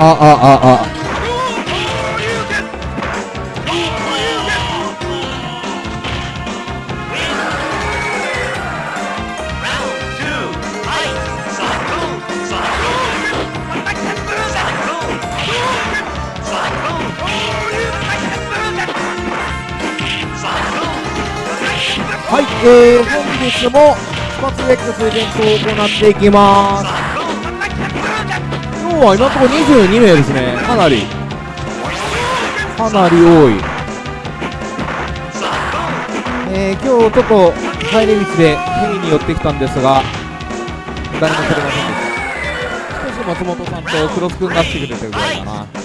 ああああはい、えー、本日もスパツ X イベントを行っていきます日は今のところ22名ですね。かなり。かなり多い。えー、今日ちょっと帰り道でヘリに寄ってきたんですが誰も来れませんでした。少し松本さんとクロス君が来てくれてるぐらいかな。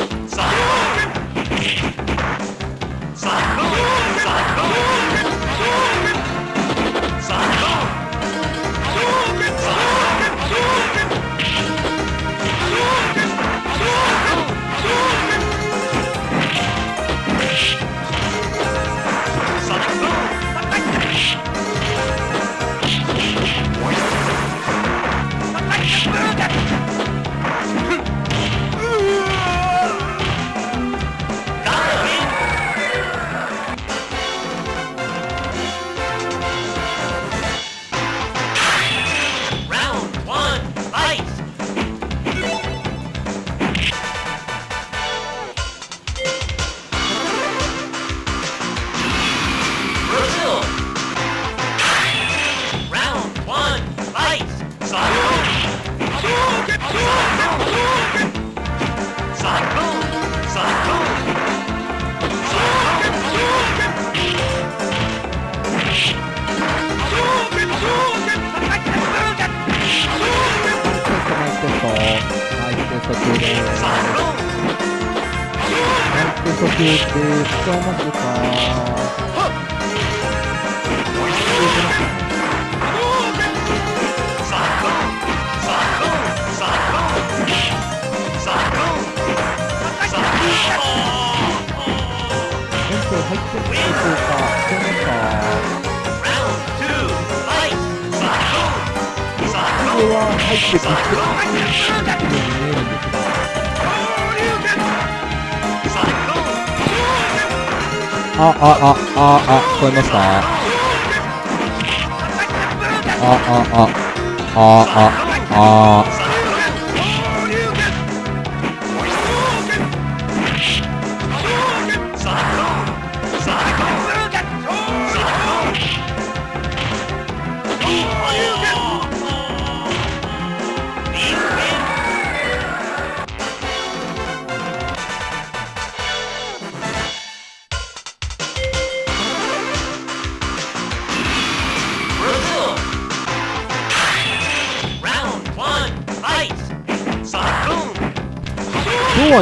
あ、あ、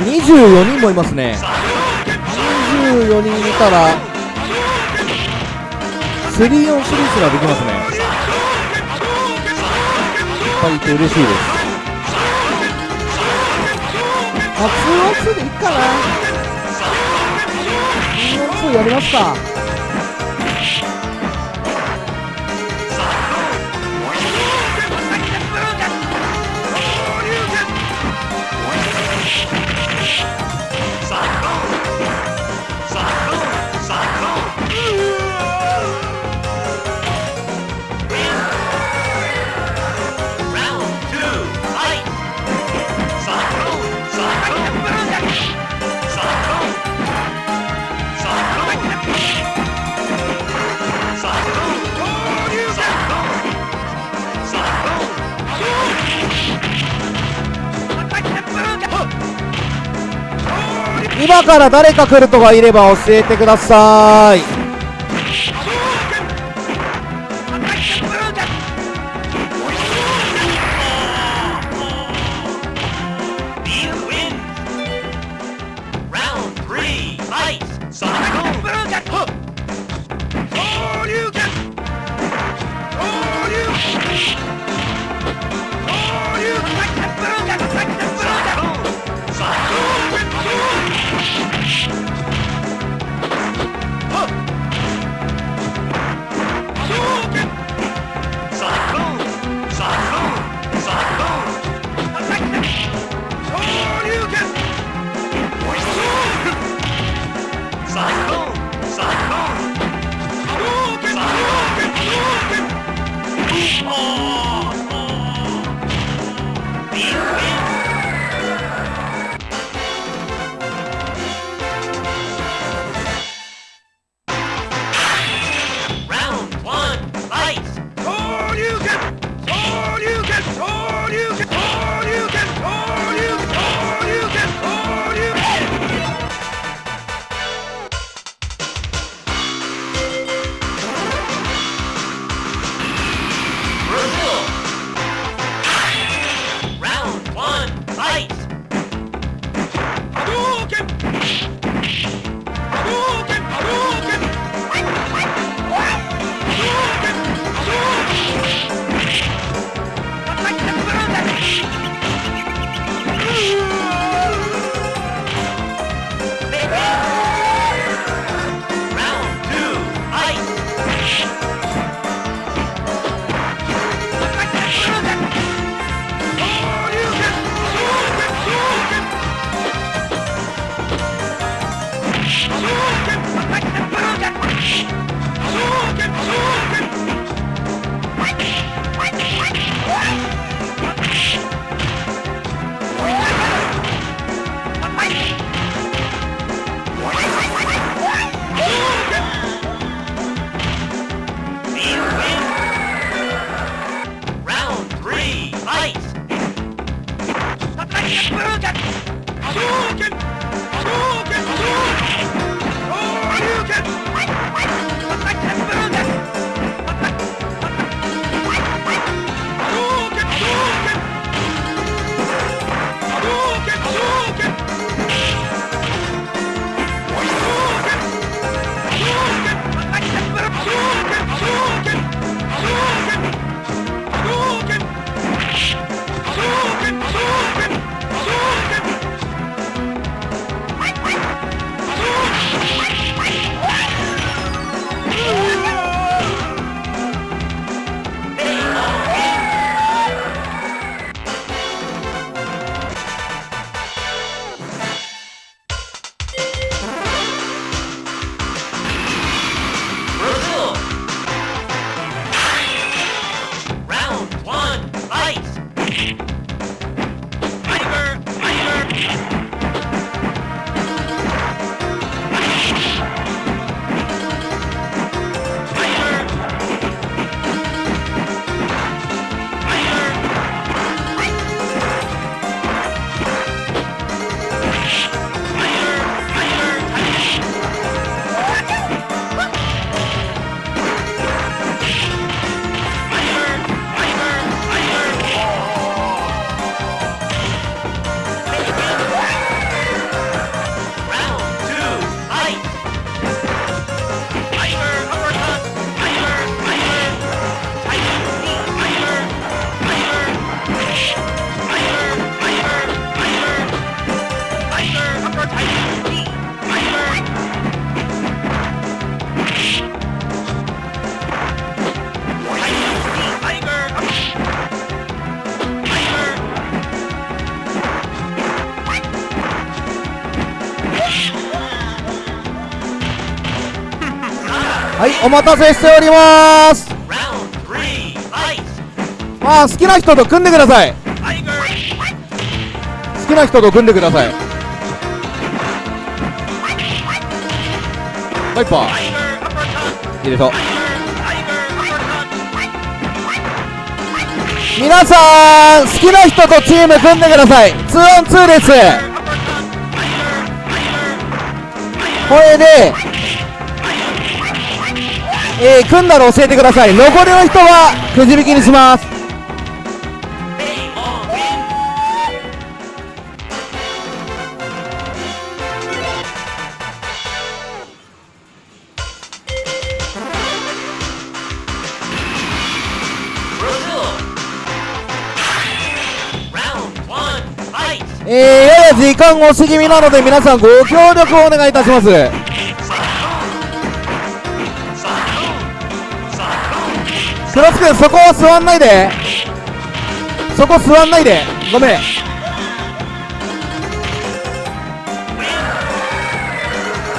24人もいますね。24人いたら3 on 3すらできますね。いっぱいいて嬉しいです。あ2 o 2でいいかな。2 on 2やりますか。今から誰か来るとかいれば教えてください。お待たせしております。まあ好きな人と組んでください。好きな人と組んでください。ワイパー。入れと Tiger! Tiger uppercut! 皆さん好きな人とチーム組んでください。2on2 です。これで、えー、組んだら教えてください。残りの人はくじ引きにします。えー、やや時間押し気味なので皆さんご協力をお願いいたします。クロス君そこは座んないで。そこ座んないで。ごめん。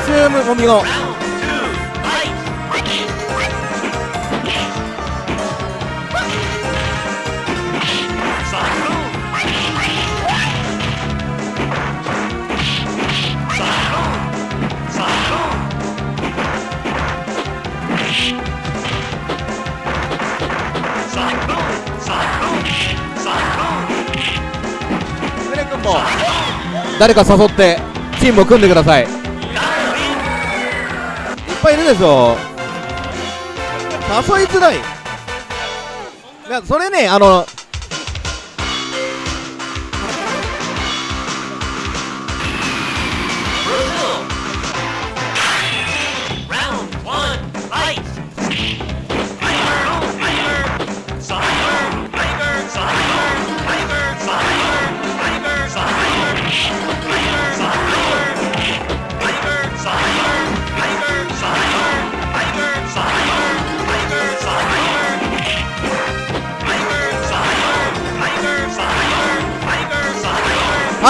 チームゴミを誰か誘ってチームを組んでください。いっぱいいるでしょ。誘いづらい。いやそれねあの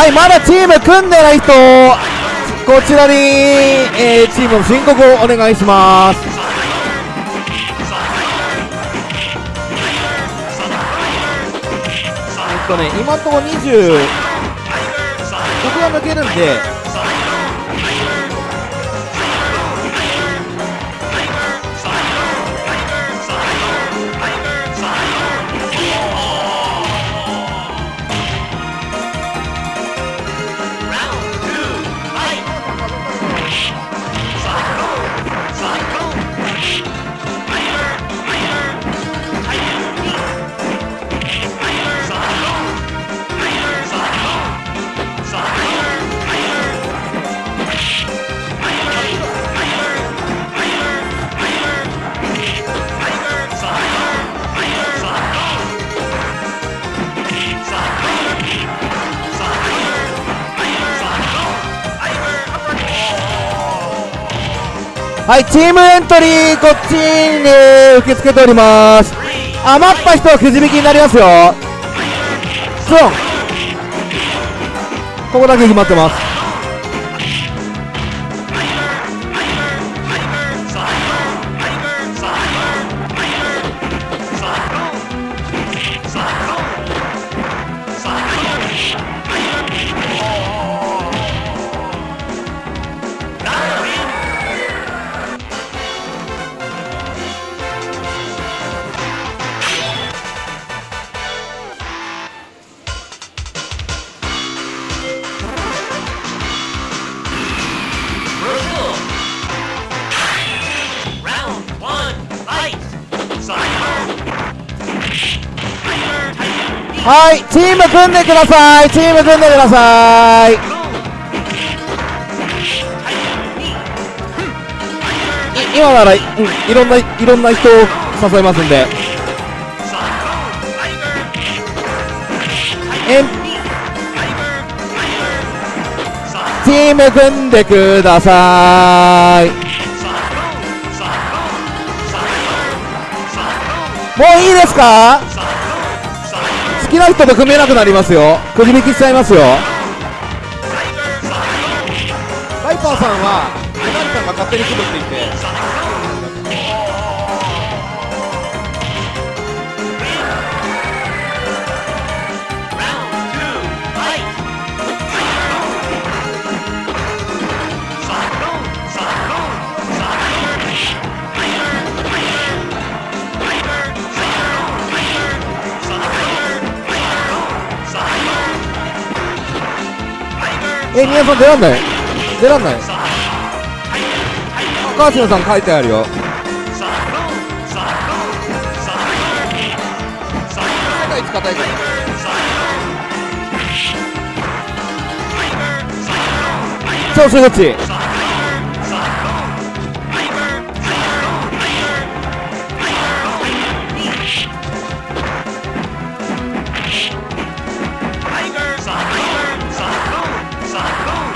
はいまだチーム組んでない人。こちらに、えーチームの申告をお願いします。えっとね今のところ20僕が抜けるんではいチームエントリーこっちに、ね、受け付けております。余った人はくじ引きになりますよ。スロン。ここだけ決まってます。チーム組んでください。チーム組んでください。い今なら、うん、いろんないろんな人を誘いますんで。えチーム組んでください。もういいですか？きな人と組めなくなりますよ。くじ引きしちゃいますよ。バイパーさんはメナリさんが勝手に組むって言って。谷さん出らんない。出らんない。高橋さん書いてあるよ。世界一硬い調子どっち？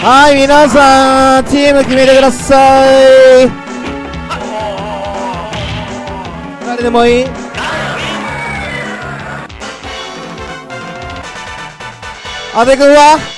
はい皆さんチーム決めてください。誰でもいい。阿部君は？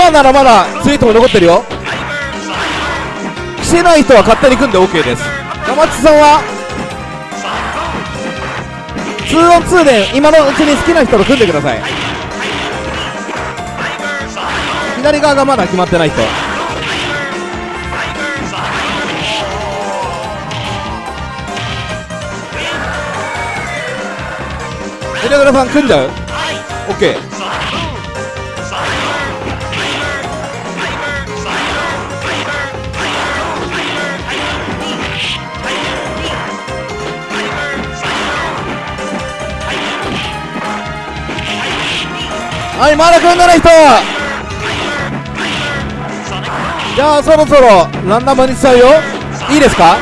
今ならまだツイートも残ってるよ。してない人は勝手に組んで OK です。山地さんは？2on2 で今のうちに好きな人と組んでください。左側がまだ決まってない人。Tiger Sonic 枝倉さん組んじゃう ?OK はいまだ組んない人。じゃあそろそろランダムにしちゃうよ。いいですか？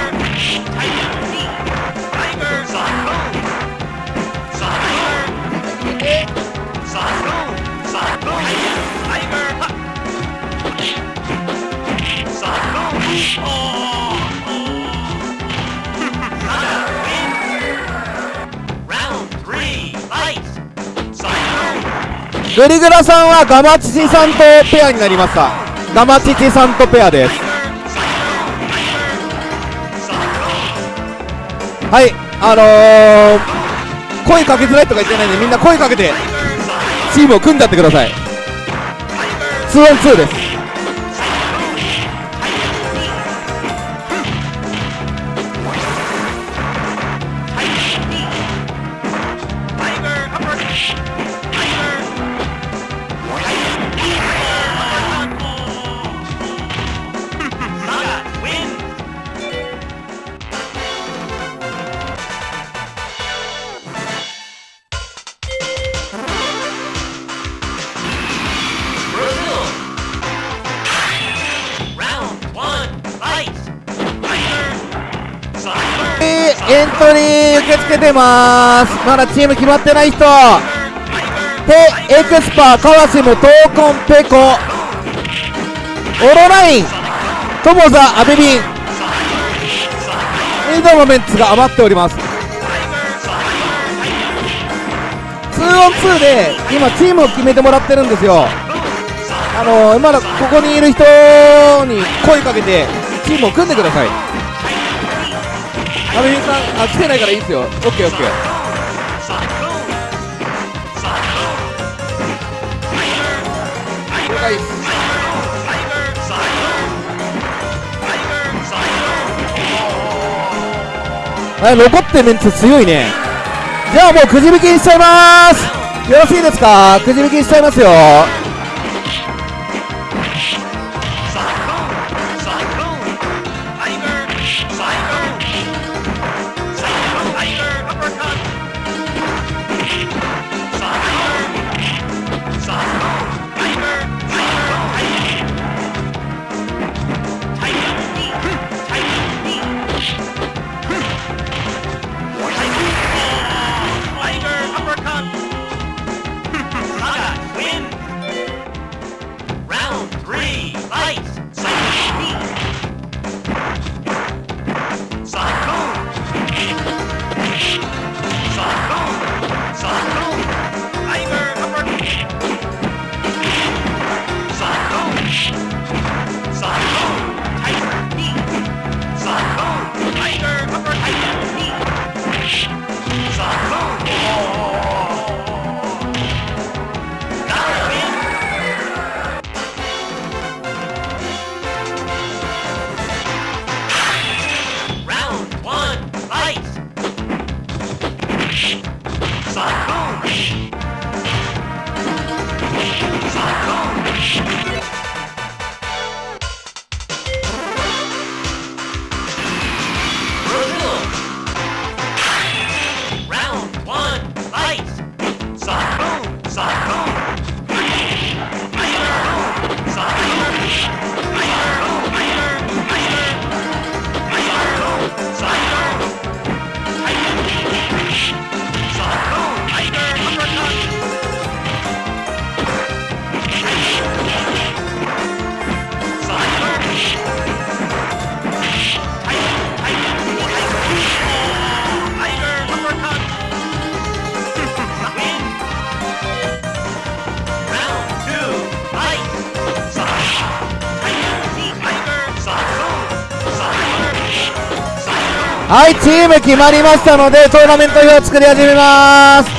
グリグラさんはガマチチさんとペアになりました。ガマチチさんとペアです。はいあのー、声かけづらいとか言ってないんでみんな声かけてチームを組んじゃってください。2on2 です。けてます。まだチーム決まってない人。ペエクスパー川島闘魂ペコ。オロナイントモザアベビン。以上のメンツが余っております。2on2 で今チームを決めてもらってるんですよ。あのー、まだここにいる人に声かけてチームを組んでください。アベビンさんあ来てないからいいですよ。OKOK 了解ですはい。残ってるメンツ強いね。じゃあもうくじ引きにしちゃいます。よろしいですか？くじ引きしちゃいますよ。はいチーム決まりましたのでトーナメント表作り始めます。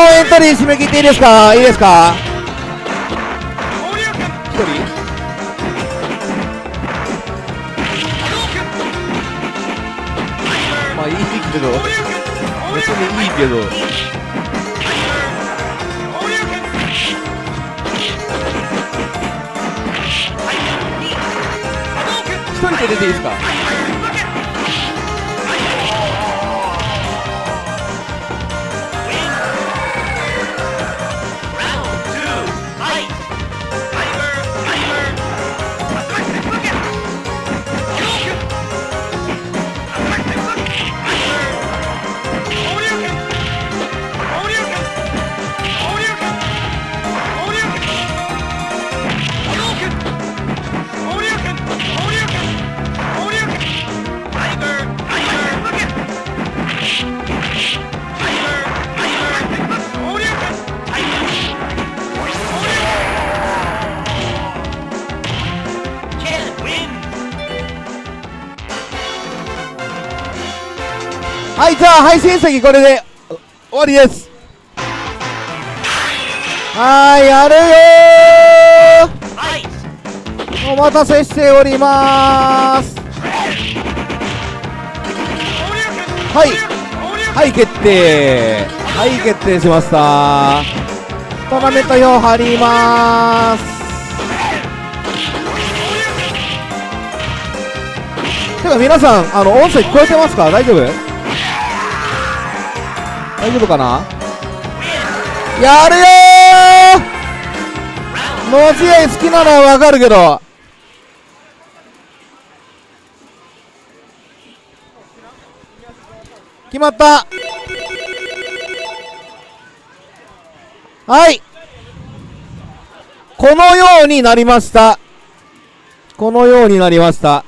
エントリー締め切っていいですか？いいですか？1人？まあいいけど。別にいいけど。1人で出ていいですか？はいじゃあ配信席これで終わりです。はいやるよはいー。お待たせしております。はいはい決定。はい決定しました。トーナメント表貼ります。てか皆さんあの音声聞こえてますか？大丈夫？大丈夫かな？やるよー！の試合好きなのはわかるけど。決まった。はい。このようになりました。このようになりました。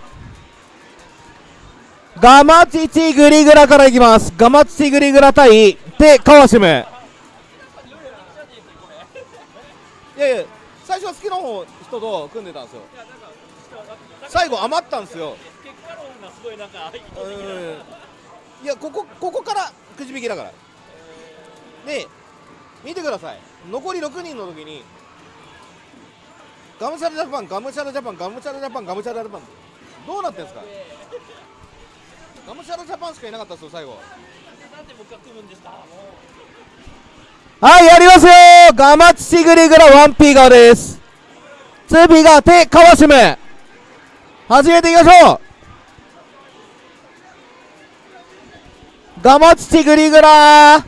ガマチチグリグラからいきます。ガマチチグリグラ対テカワシムいやいや最初は好きな方人と組んでたんですよ。最後余ったんですよ。結果論がすごいなん。かいやここここからくじ引きだから。で見てください。残り6人の時にガムシャラジャパンガムシャラジャパンガムシャラジャパンガムシャラジャパン。どうなってんですか？ガムシャラジャパンしかいなかったですよ最後。はいやりますよガマチシグリグラワンピーガーです。ツーピーガー手カワシム始めていきましょう。ガマチチグリグラ。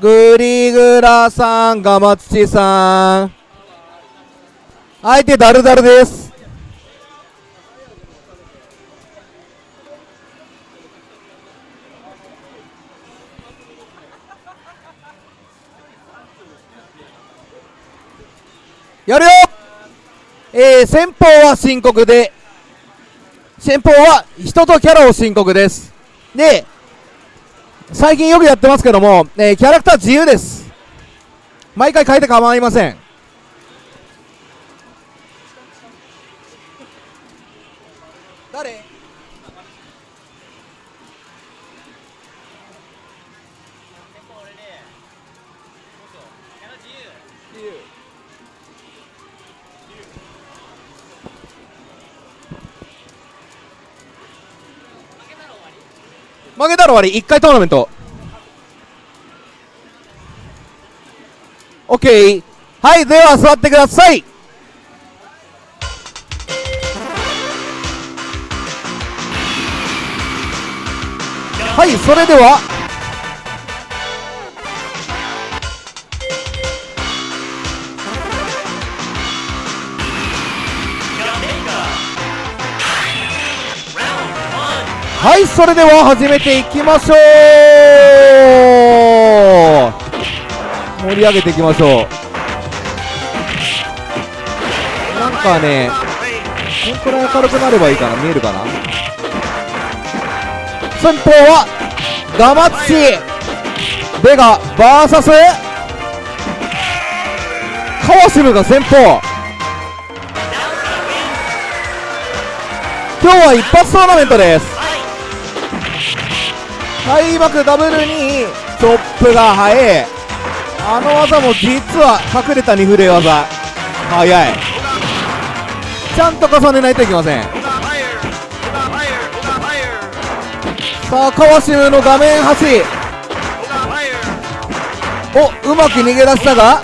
グリグラさんガマチチさん。相手ダルダルです。やるよ。えー、先方は深刻で先方は人とキャラを申告です。で最近よくやってますけども、えーキャラクター自由です。毎回変えて構いません。負けたら終わり。1回トーナメント。OK はいでは座ってください。はいそれでははいそれでは始めていきましょう。盛り上げていきましょう。なんかねこんくらい明るくなればいいかな。見えるかな。先方はガマッチベガ VS カワシムが先方。今日は一発トーナメントです。開幕ダブルにチョップが速いあの技も実は隠れた2フレ技。速い。ちゃんと重ねないといけません。さあ川島の画面端。おうまく逃げ出したが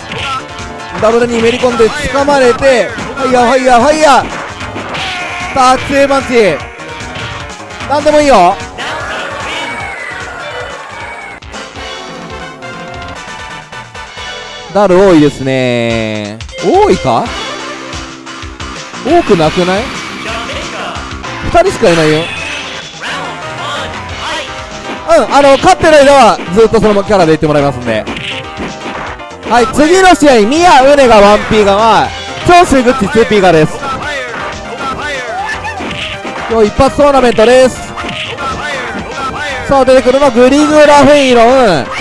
ダブルにめり込んで掴まれてファイヤーファイヤーファイヤーさあ強いパンチ。なんでもいいよ。ダル多いですね。多いか？多くなくない ?2 人しかいないよ。うんあの勝ってる間はずっとそのキャラで言ってもらいますんで。はい次の試合ミヤウネが 1P ガは長州グッチ 2P ガです。今日一発トーナメントです。さあ出てくるのはグリグラフェイロン。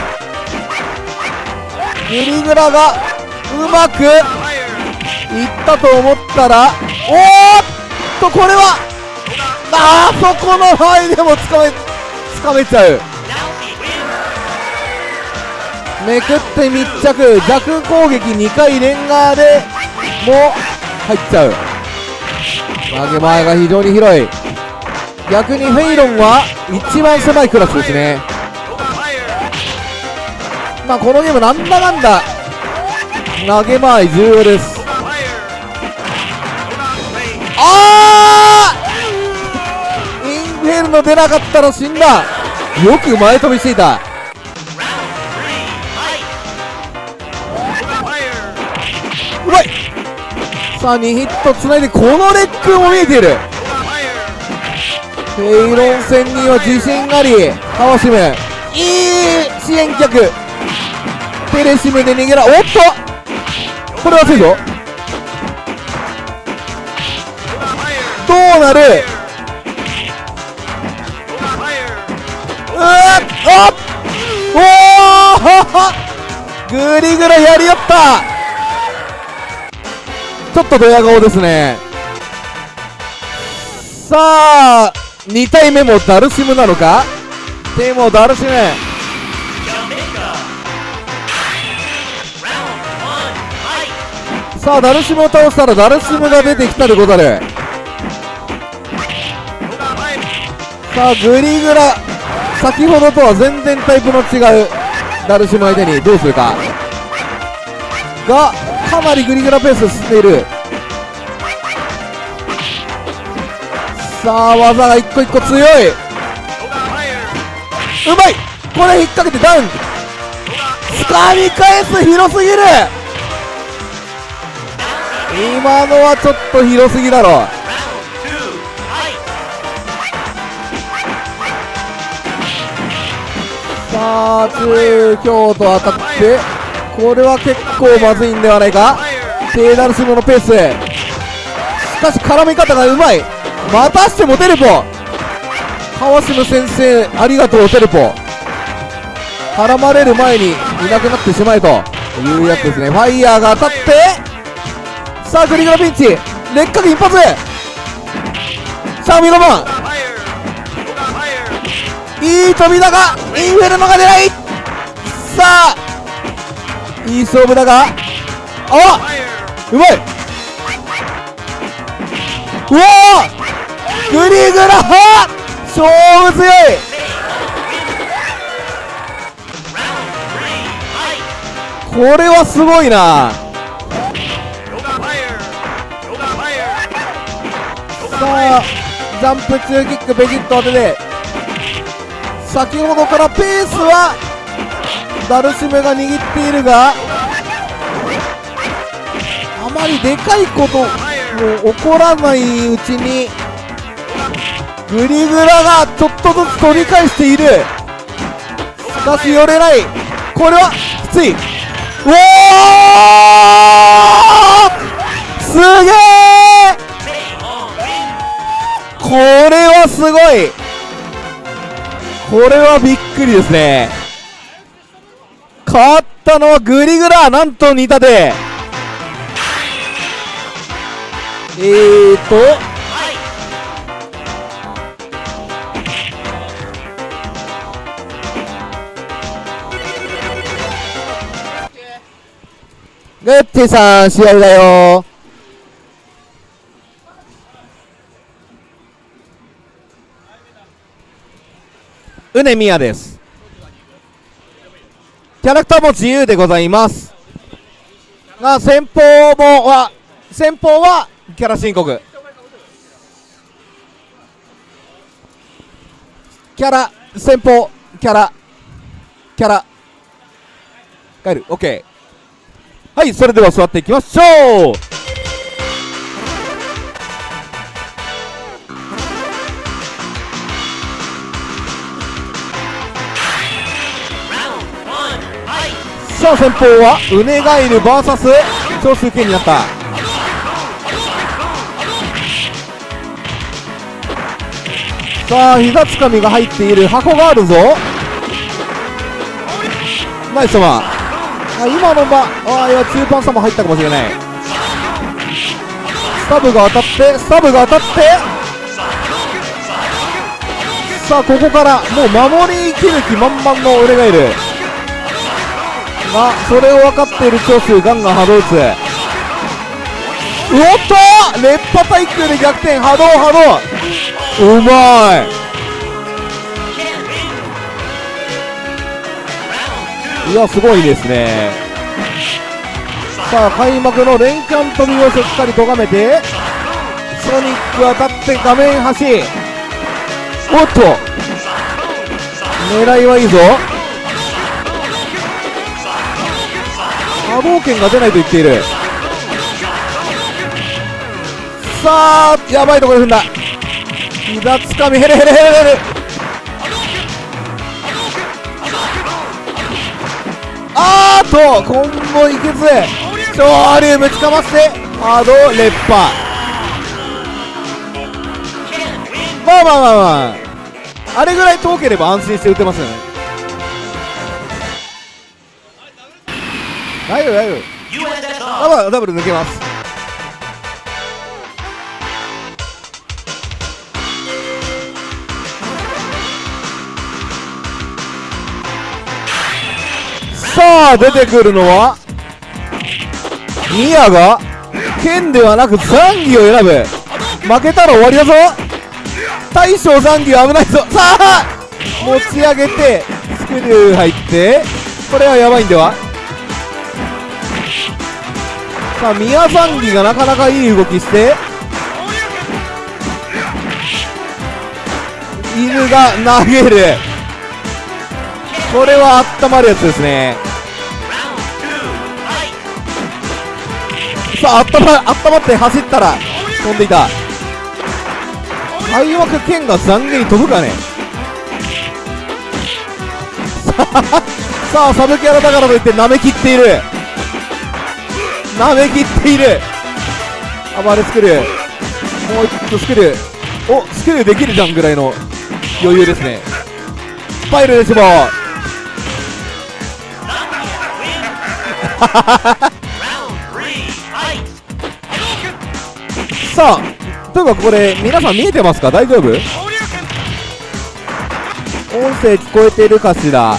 グリグラがうまくいったと思ったらおーっとこれはあそこの範囲でもつかめつかめちゃう。めくって密着。弱攻撃2回レンガーでも入っちゃう。投げ前が非常に広い。逆にフェイロンは一番狭いクラスですね。まあこのゲームなんだかんだ。投げ前重要です。Yoga fire. Yoga blade. あインフェルノ出なかったら死んだ。よく前飛びしていた。うまい。さあ2ヒットつないでこのレックも見えている。フェイロン戦には自信あり。カワシムいい!支援客。テレシムで逃げらおっと！これは熱いぞどうなる？うわっ！あおおグリグラやりよった！ちょっとドヤ顔ですね。さあ2体目もダルシムなのか？でもダルシム。さあダルシムを倒したらダルシムが出てきたでござるさあグリグラ。先ほどとは全然タイプの違う。ダルシム相手にどうするか。がかなりグリグラペース進んでいる。さあ技が一個一個強い。うまい。これ引っ掛けてダウン。掴み返す広すぎる。今のはちょっと広すぎだろ。さあ中京と当たってこれは結構まずいんではないか。テーダルスムのペース。しかし絡み方がうまい。またしてもテレポ。川島先生ありがとうテレポ。絡まれる前にいなくなってしまえというやつですね。ファイヤーが当たってさあグリグラピンチ。劣化一発さあミロマンいい飛びだがインフェルノが出ない。さあいい勝負だが。あうまい。うわグリグラ勝負強い。これはすごいな。さあジャンプ中キックベジット当てて先ほどからペースはダルシムが握っているがあまりでかいことも起こらないうちにグリグラがちょっとずつ取り返している。しかし寄れない。これはきつい。うおー!すげえこれはすごい。これはびっくりですね。勝ったのはグリグラなんと似たで。えーと。Fight. グッティさん試合だようねみやです。キャラクターも自由でございます。が先方もは先方はキャラ申告。キャラ先方キャラキャラ。帰る。OK はいそれでは座っていきましょう。さあ先方はウネガイル VS 長州剣になった。さあ膝つかみが入っている箱があるぞ。ナイス様。あ今のまああいや中盤差も入ったかもしれない。スタブが当たってスタブが当たって。さあここからもう守りきる気満々の俺がいる。がそれを分かっている長州ガンガン波動打つおっと！烈波対空で逆転波動波動。うまい。いやすごいですね。さあ開幕の連チャン飛びをしっかりとがめてソニック当たって画面端。おっと！狙いはいいぞ。波動拳が出ないと言っている。さあやばいところで踏んだ。膝つかみ。ヘレヘレヘレヘレ。あーっとコンボいけず昇竜ぶちかまして波動烈波まあまあまあまあ。あれぐらい遠ければ安心して打てますよね。大丈夫大丈夫。あまあダブル抜けます。さあ出てくるのはミヤが剣ではなくザンギを選ぶ。負けたら終わりだぞ。大将ザンギは危ないぞ。さあ持ち上げてスクリュー入ってこれはやばいんでは？さあ宮ザンギがなかなかいい動きして。犬が投げる。これは温まるやつですね。さああったまあったまって走ったら飛んでいた。開幕剣が残悔に飛ぶかね。さあさあサブキャラだからといって舐めきっている。舐めきっている。暴れスクリューもう一個スクリュー。おスクリューできるじゃんぐらいの余裕ですね。スパイルでしょ Round three, fight! さあというかこれ皆さん見えてますか？大丈夫？音声聞こえてるかしら？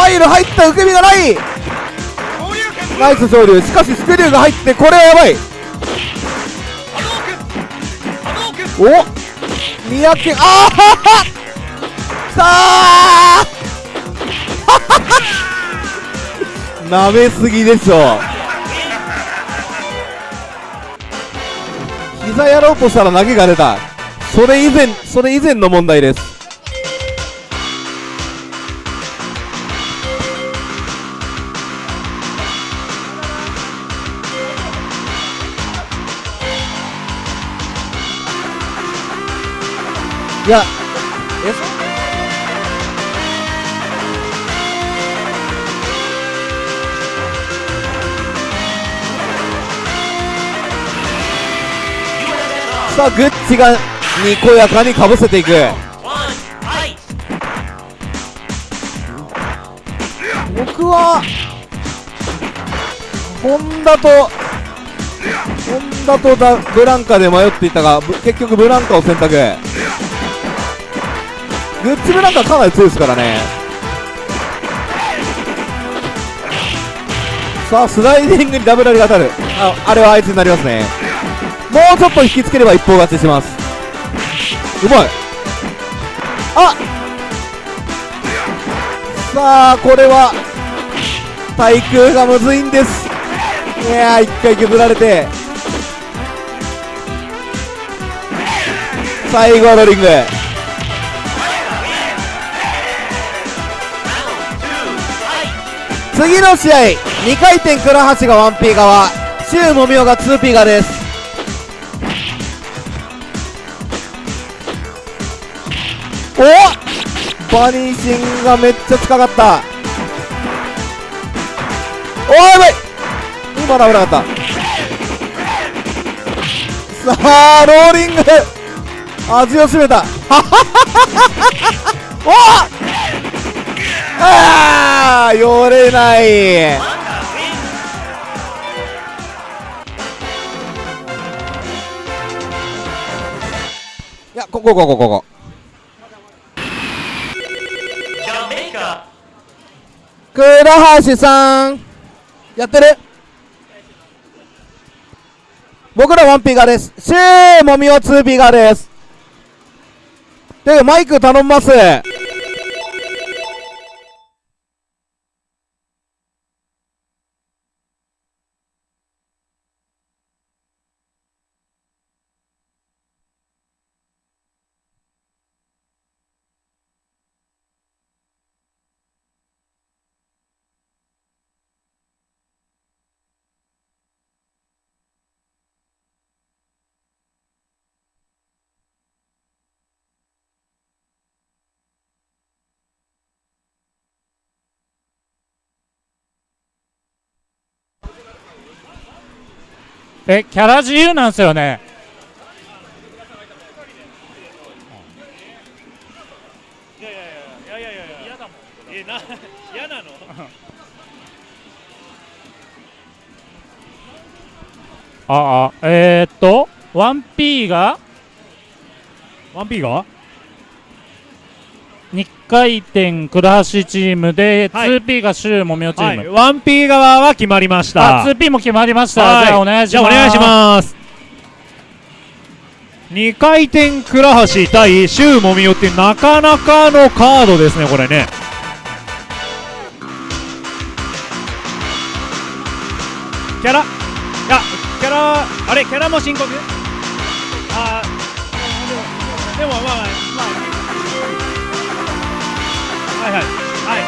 おファイル入った受け身がない。ナイス昇竜しかしスクリューが入ってこれはやばい。お三宅。あーははさあ。なめすぎでしょ。膝やろうとしたら投げが出た。それ以前それ以前の問題です。いやえそさあグッチがにこやかにかぶせていく!僕はホンダとホンダとダブランカで迷っていたがぶ結局ブランカを選択グッチブランカかなり強いですからね。さあスライディングにダブルアリが当たる。ああれはあいつになりますね。もうちょっと引きつければ一方勝ちします。うまい。あさあこれは対空がむずいんです。いやー一回削られて。最後はロリング。次の試合2回転倉橋が 1P 側周もみおが 2P 側です。おバニーシンがめっちゃ近かった。おーやばい。今の危なかった。さあローリング。味を占めた。おああ寄れない。いやここここここ。倉橋さんやってる？僕らワンピガです。シェーもみおツーピガです。でマイク頼みます。えキャラ自由なんですよね。ああえー、っと 1P が？1P が？2回転倉橋チームで、はい。2P が周もみおチはい。ーム、1P 側は決まりました。あ 2P も決まりました、はい。じゃあお願いします。じゃあお願いします。2回転倉橋対シュウモミオってなかなかのカードですねこれね。キャラ。いやキャラあれキャラも申告？あーでもまあまあはいはいはい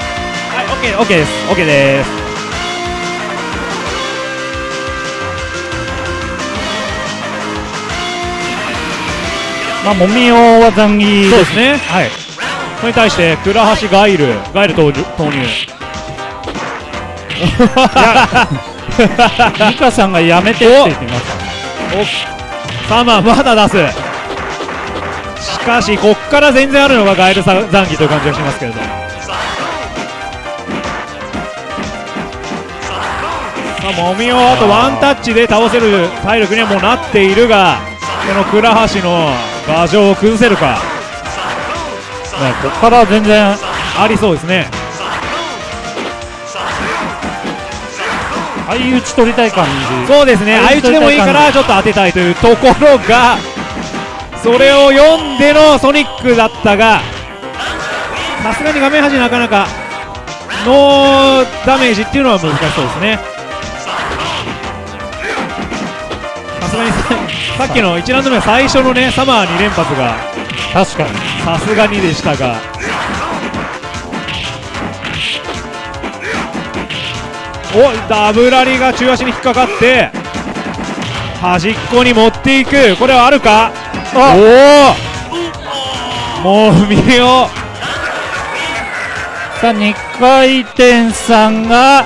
はいオッケーオッケーですオッケーですまあもみおは残儀そうですね。はい。それに対して倉橋ガイル、ガイル投入。投入ミカさんがやめてって言ってましたサマーまだ出す。しかしこっから全然あるのがガイルさ残機という感じがしますけれど。さあもみをあとワンタッチで倒せる体力にはもうなっているが、この倉橋の牙城を崩せるかねこっから全然ありそうですね。相打ち取りたい感じそうですね、相打ちでもいいからちょっと当てたいというところが、それを読んでのソニックだったが、さすがに画面端なかなかノーダメージっていうのは難しそうですね。さすがにささっきの1ラウンド目の最初のねサマー2連発が確かに。さすがにでしたが。おダブラリが中足に引っかかって端っこに持っていく。これはあるか？おおもう見よさあ2回転さんが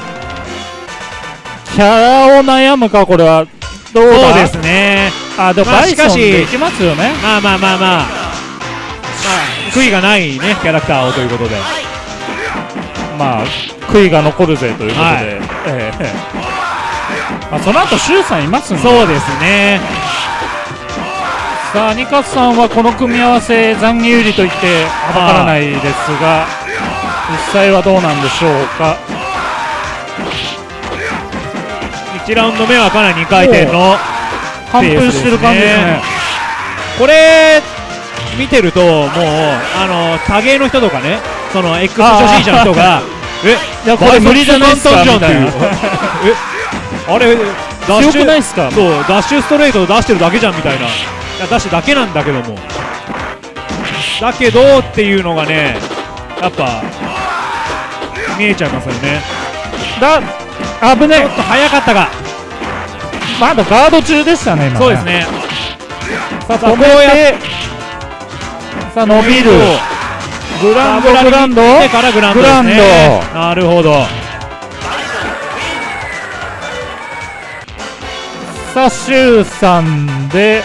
キャラを悩むかこれは。どうだ？そうですね。あでもまあバイソンしかしでいきますよね。まあまあまあまあまあ悔いがないねキャラクターをということで。まあ悔いが残るぜということで、はい。ええ。まあ、その後シュウさんいますんで。そうですねさあニカスさんはこの組み合わせ残儀有利と言ってはばからないですが実際はどうなんでしょうか。1ラウンド目はかなり2回転の完封してる感じですね。これ見てるともうあの多芸の人とかねその X 初心者の人がえいやこれ無理じゃないですか？みたいな。えあれダッシュ強くないですか？そうダッシュストレート出してるだけじゃんみたいな出してるだけなんだけども。だけどっていうのがねやっぱ見えちゃいますよね。だ危ねちょっと早かったが。まだガード中でしたね今そうですね。さあさあこうやって。さあ伸びる。グランドグランド。でからグランド。ですねなるほど。さあシュウさんで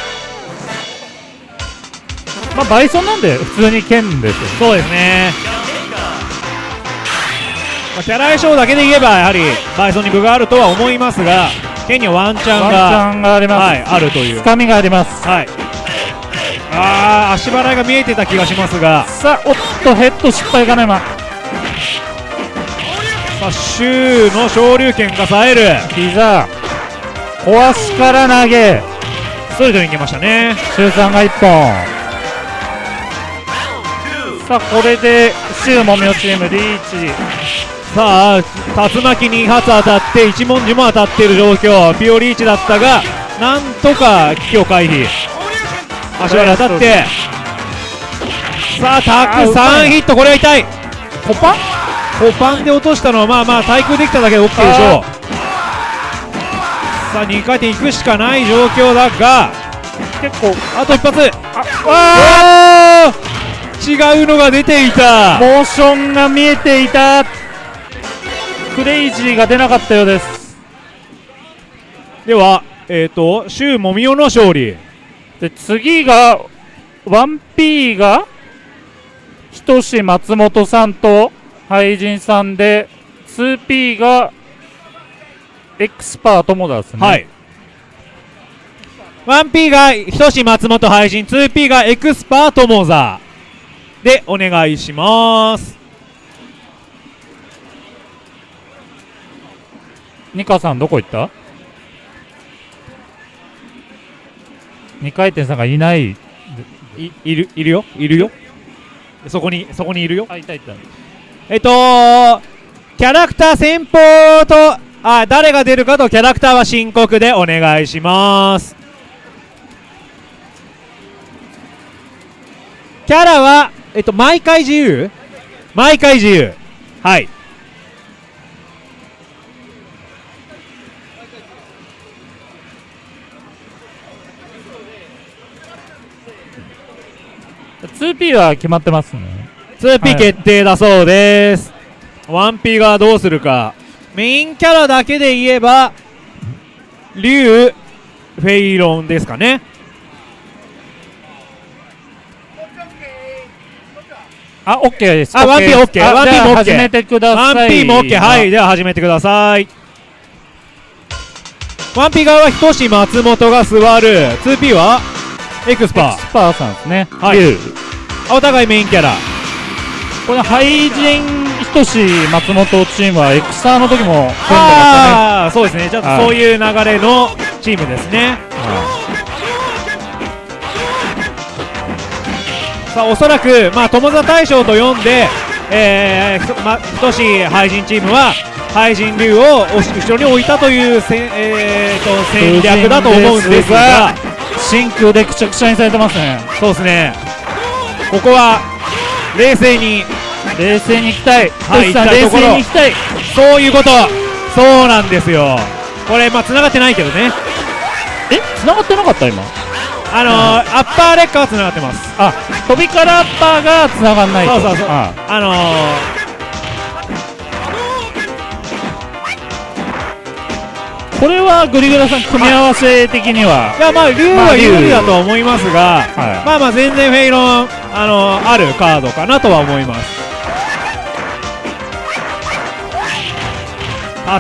まあバイソンなんで普通に剣ですよ。そうですね、まあ、キャラ相性だけで言えばやはりバイソンに分があるとは思いますが剣にはワンチャンワンチがャンがあります、はい、あるという。つかみがあります。はい。あー足払いが見えてた気がしますが。さあおっとヘッド失敗かな今さあシューの昇竜拳が冴える。膝壊しから投げ。ストレートに行きましたね。シュウさんが1本さあこれでシュウもみおチームリーチ。さあ竜巻に2発当たって一文字も当たっている状況。ピオリーチだったがなんとか危機を回避。足払い当たって。さあたくさんヒットこれは痛い。コパコパンで落としたのはまあまあ対空できただけで OK でしょう。さあ2回転いくしかない状況だが結構あと一発。ああ違うのが出ていた。モーションが見えていた。クレイジーが出なかったようです。ではえっ、とシュウモミオの勝利。で次が 1P がひとし松本さんと俳人さんで 2P がエクスパー友田ですね。はい。1P がひとし松本配信 2P がエクスパートモザでお願いします。ニカさんどこ行った？2回転さんがいない。いいるいるよ。いるよ。そこにそこにいるよ。あいたいた。えっとキャラクター先方とあ誰が出るかとキャラクターは申告でお願いします。キャラはえっと毎回自由？毎回自由？はい。2P は決まってますね。2P 決定だそうです、1P がどうするか。メインキャラだけで言えば竜フェイロンですかね。あ、OK です。あ 1P です。OK あ 1P じゃあも OK 始めてください。1P も OK はいでは始めてください。1P 側はひとし松本が座る。2P はエクスパスパーさんですね。はい。お互いメインキャラ。これ、ハイジン、ひとし、松本チームはエクサーの時も組んでましたね。ああそうですね。ちょっとはいそういう流れのチームですねさあおそらく、まあ、友座大将と呼んで、えーま、ひとし廃人チームは廃人竜を後ろに置いたというせん、えー、と戦略だと思うんですが真空でくちゃくちゃにされてますね。そうですねここは冷静に冷静に行きたい。はい冷静に行きたい。そういうことそうなんですよこれまあ繋がってないけどねえ、繋がってなかった今？あのーアッパーレッカーは繋がってます。あ、飛びからアッパーが繋がんないと。そうそうそう。あ。あのこれはグリグラさん組み合わせ的には。ー、いやまあ竜は有利だとは思いますが、はい。まあまあ全然フェイロンあのーあるカードかなとは思います。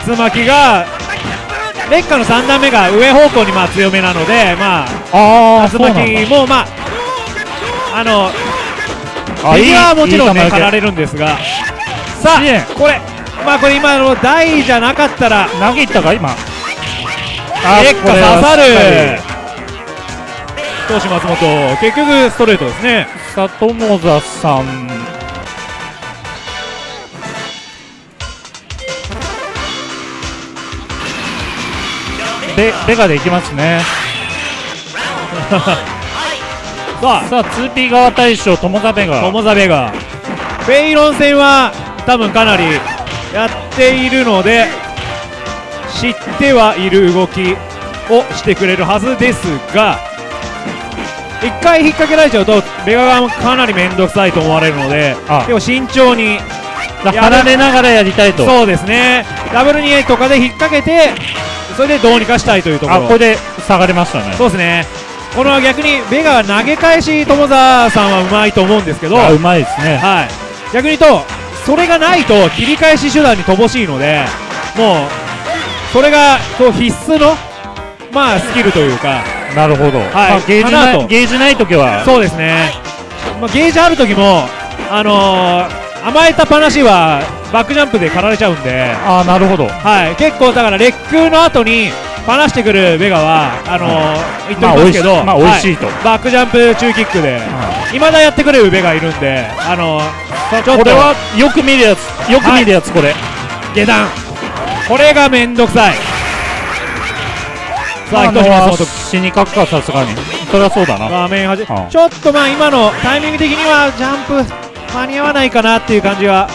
竜巻が劣化の3段目が上方向にまあ強めなのでまああ巻もまああのあ右はもちろんねいい球狩られるんですが。さあこれまあこれ今の台じゃなかったら投げたか今？結果これは刺さる。投手松本結局ストレートですね。里モザさんベベガでいきますね。さあさあ 2P 側大将友田ベガ友ザベガフェイロン戦は多分かなりやっているので知ってはいる動きをしてくれるはずですが一回引っ掛けられちゃうとベガがかなり面倒くさいと思われるのであ。結構慎重にだ離れながらやりたいと。そうですね。ダブル2とかで引っ掛けてそれでどうにかしたいというところ。あこれで下がりましたね。そうですね。この逆にベガは投げ返し友澤さんはうまいと思うんですけど、あうまいですね。はい、逆に言うとそれがないと切り返し手段に乏しいのでもうそれがこう必須のまあスキルというか。なるほど、まあゲージないゲージない時は。そうですね、まあ、ゲージある時も、あのー、甘えた話はバックジャンプで狩られちゃうんで、ああなるほど。はい、結構だからレックの後に離してくるベガはあのー言っておきますけど、まあ美味しいまあ美味しいと。はバックジャンプ中キックで。いまだやってくれるベガいるんであのーちょっとこれはよく見るやつよく見るやつ、これ。下段。これがめんどくさい。さあ一島松死にかくかさすがに。それはそうだな。画面はじうん。ちょっとまあ今のタイミング的にはジャンプ間に合わないかなっていう感じは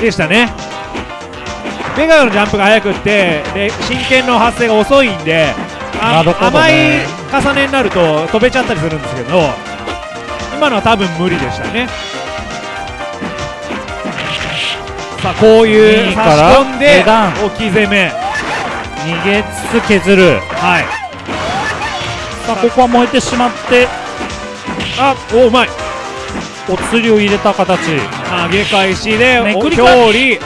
でしたね。ベガのジャンプが速くってで真剣の発生が遅いんであなるほど甘いね重ねになると飛べちゃったりするんですけど今のは多分無理でしたね。さあこういう差し込んで置き攻め。逃げつつ削る。はい。さあここは燃えてしまって。あおうまいお釣りを入れた形。投げ返しで表裏。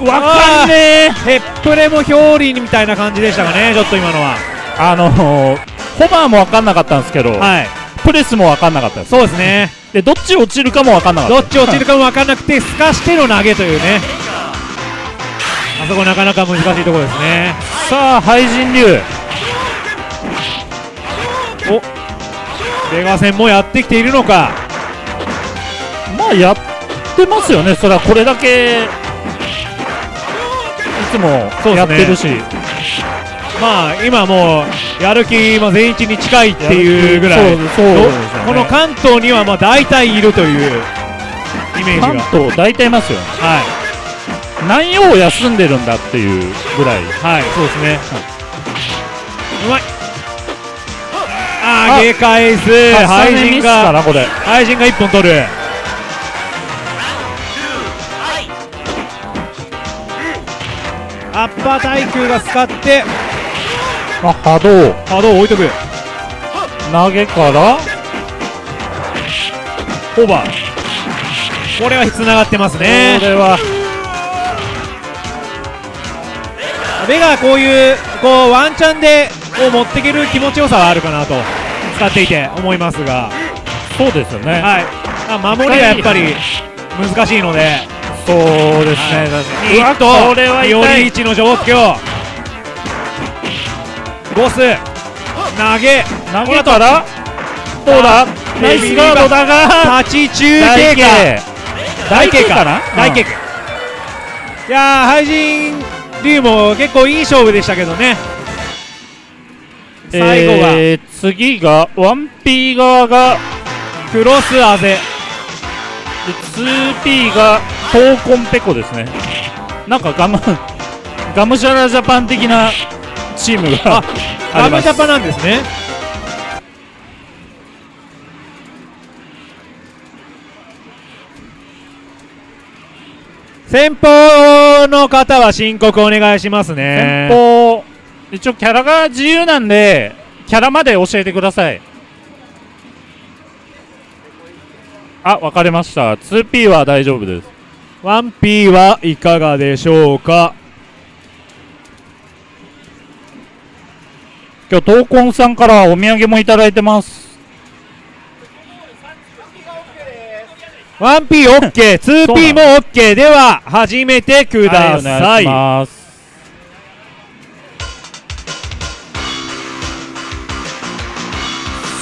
わかんねえ。ヘップレも表裏みたいな感じでしたかねちょっと今のは。あのー、ホバーも分かんなかったんですけど、はい。プレスも分かんなかったです。そうですね。でどっち落ちるかも分かんなかったどっち落ちるかも分かんなくてすかしての投げというね。あそこなかなか難しいところですね。さあ廃人流。お出川戦もやってきているのかまあやってますよね。それはこれだけいつもやってるし、まあ今もうやる気も全員に近いっていうぐらい。ね。この関東にはまあ大体いるというイメージが。関東大体いますよ。はい。何曜休んでるんだっていうぐらい。はい。そうですね。うまい。あーあ上げ返す重廃ねミス人が。かなこれ。廃人が1本取るアッパー耐久が使ってあ波動。波動を置いとく。投げからオーバー。これはつながってますね。これは。ベガはこういうこうワンチャンでこう持っていける気持ちよさはあるかなと使っていて思いますが。そうですよね、はい。あ守りがやっぱり難しいのでそうですね、い。っと。これはより一の状況ボス投げ。投げたら？どうだ？ナイスガードだが立ち中経過。大経過か。な大経過いやー廃人龍も結構いい勝負でしたけどね。最後がえー、次が 1P 側がクロスあぜで 2P がトーコンペコですね。なんかガムガムシャラジャパン的なチームがあラります。ムジャパなんですね。先方の方は申告お願いしますね。先方一応キャラが自由なんでキャラまで教えてくださいあ分かりました。2P は大丈夫です。1P はいかがでしょうか？今日闘魂さんからお土産もいただいてます。1P OK、2P も OK では始めてください。いします。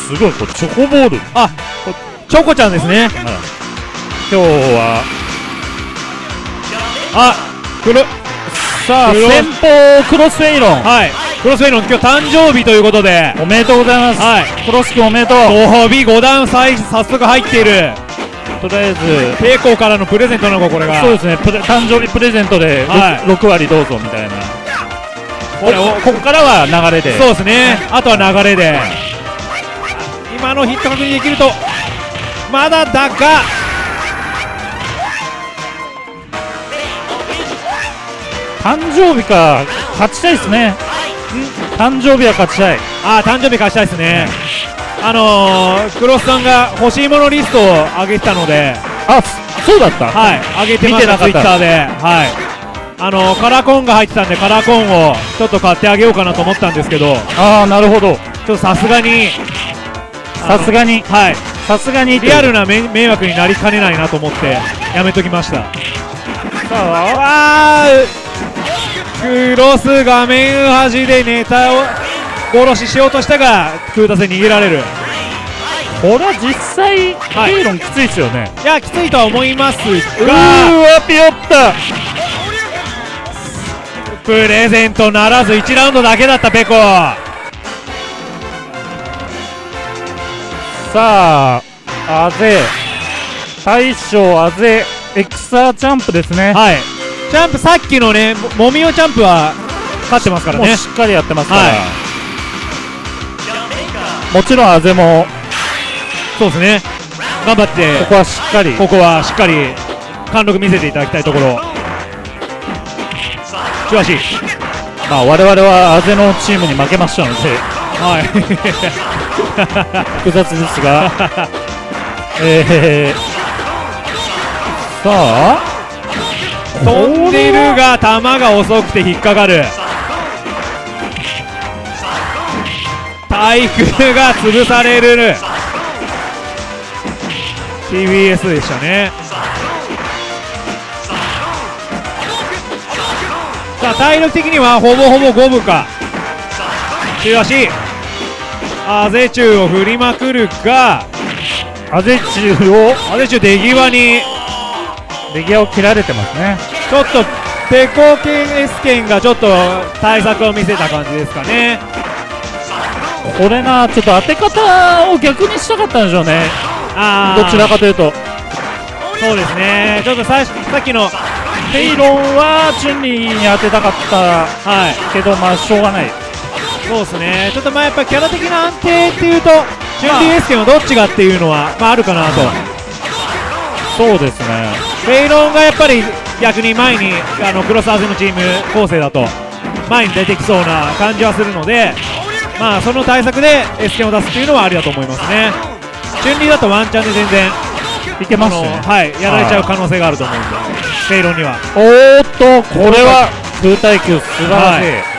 すごいこれチョコボール。あ、チョコちゃんですね。今日はあ、くる、さあ先方クロスフェイロンはい。クロスフェイロン今日誕生日ということで、おめでとうございます、はいクロス君おめでとうご褒美5段再早速入っている。とりあえずペイコーからのプレゼントなのか、これが。そうですね誕生日プレゼントで 6,、はい6割どうぞみたいなこれをここからは流れでそうですね。あとは流れで。今のヒット確認できると、まだだが、誕生日か勝ちたいですね。誕生日は勝ちたい。あー誕生日貸したいですね。あのー、クロスさんが欲しいものリストを上げてたので、あそそうだった。はい、上げてました、ツイッターで、はい、あのカラーコーンが入ってたんで、カラーコーンをちょっと買ってあげようかなと思ったんですけど、ああなるほど。ちょっとさすがに。さすがに。はいさすがにリアルなめ迷惑になりかねないなと思ってやめときました。さあクロス画面端でネタを殺ししようとしたが空打戦逃げられる。これは実際い。ケイロンきついですよね。いやきついとは思いますうーがわピヨった。プレゼントならず1ラウンドだけだったペコさああぜ。大将あぜエクサーチャンプですね。はい。ジャンプさっきのねももみおジャンプは勝ってますからね。しっかりやってますから、はい。もちろんあぜも。そうですね。頑張って。ここはしっかり。ここはしっかり貫禄見せていただきたいところ。中足まあ我々はあぜのチームに負けましたのではい。複雑ですが。えー、さあ。飛んでるが球が遅くて引っかかる。対空が潰される。TBS でしたね。さあ体力的にはほぼほぼ五分か。中足あぜ中を振りまくるがあぜ中をあぜ中出際に出際を切られてますね。ちょっとペコケン S 剣がちょっと対策を見せた感じですかね。これなちょっと当て方を逆にしたかったんでしょうね。あどちらかというと。そうですね。ちょっとささっきのペイロンはチュンリーに当てたかったはい。けどまあしょうがないそうですね。ちょっとまあやっぱキャラ的な安定っていうとチュンリー S 剣はどっちがっていうのは、まあ、あるかなと。そうですね。ペイロンがやっぱり逆に前にあのクロスアーズのチーム構成だと前に出てきそうな感じはするのでまあその対策で S 剣を出すっていうのはありだと思いますね。チュンリーだとワンチャンで全然いけますね。はいやられちゃう可能性があると思うんでペイロンには。おーっとこれは空対球素晴らしい、は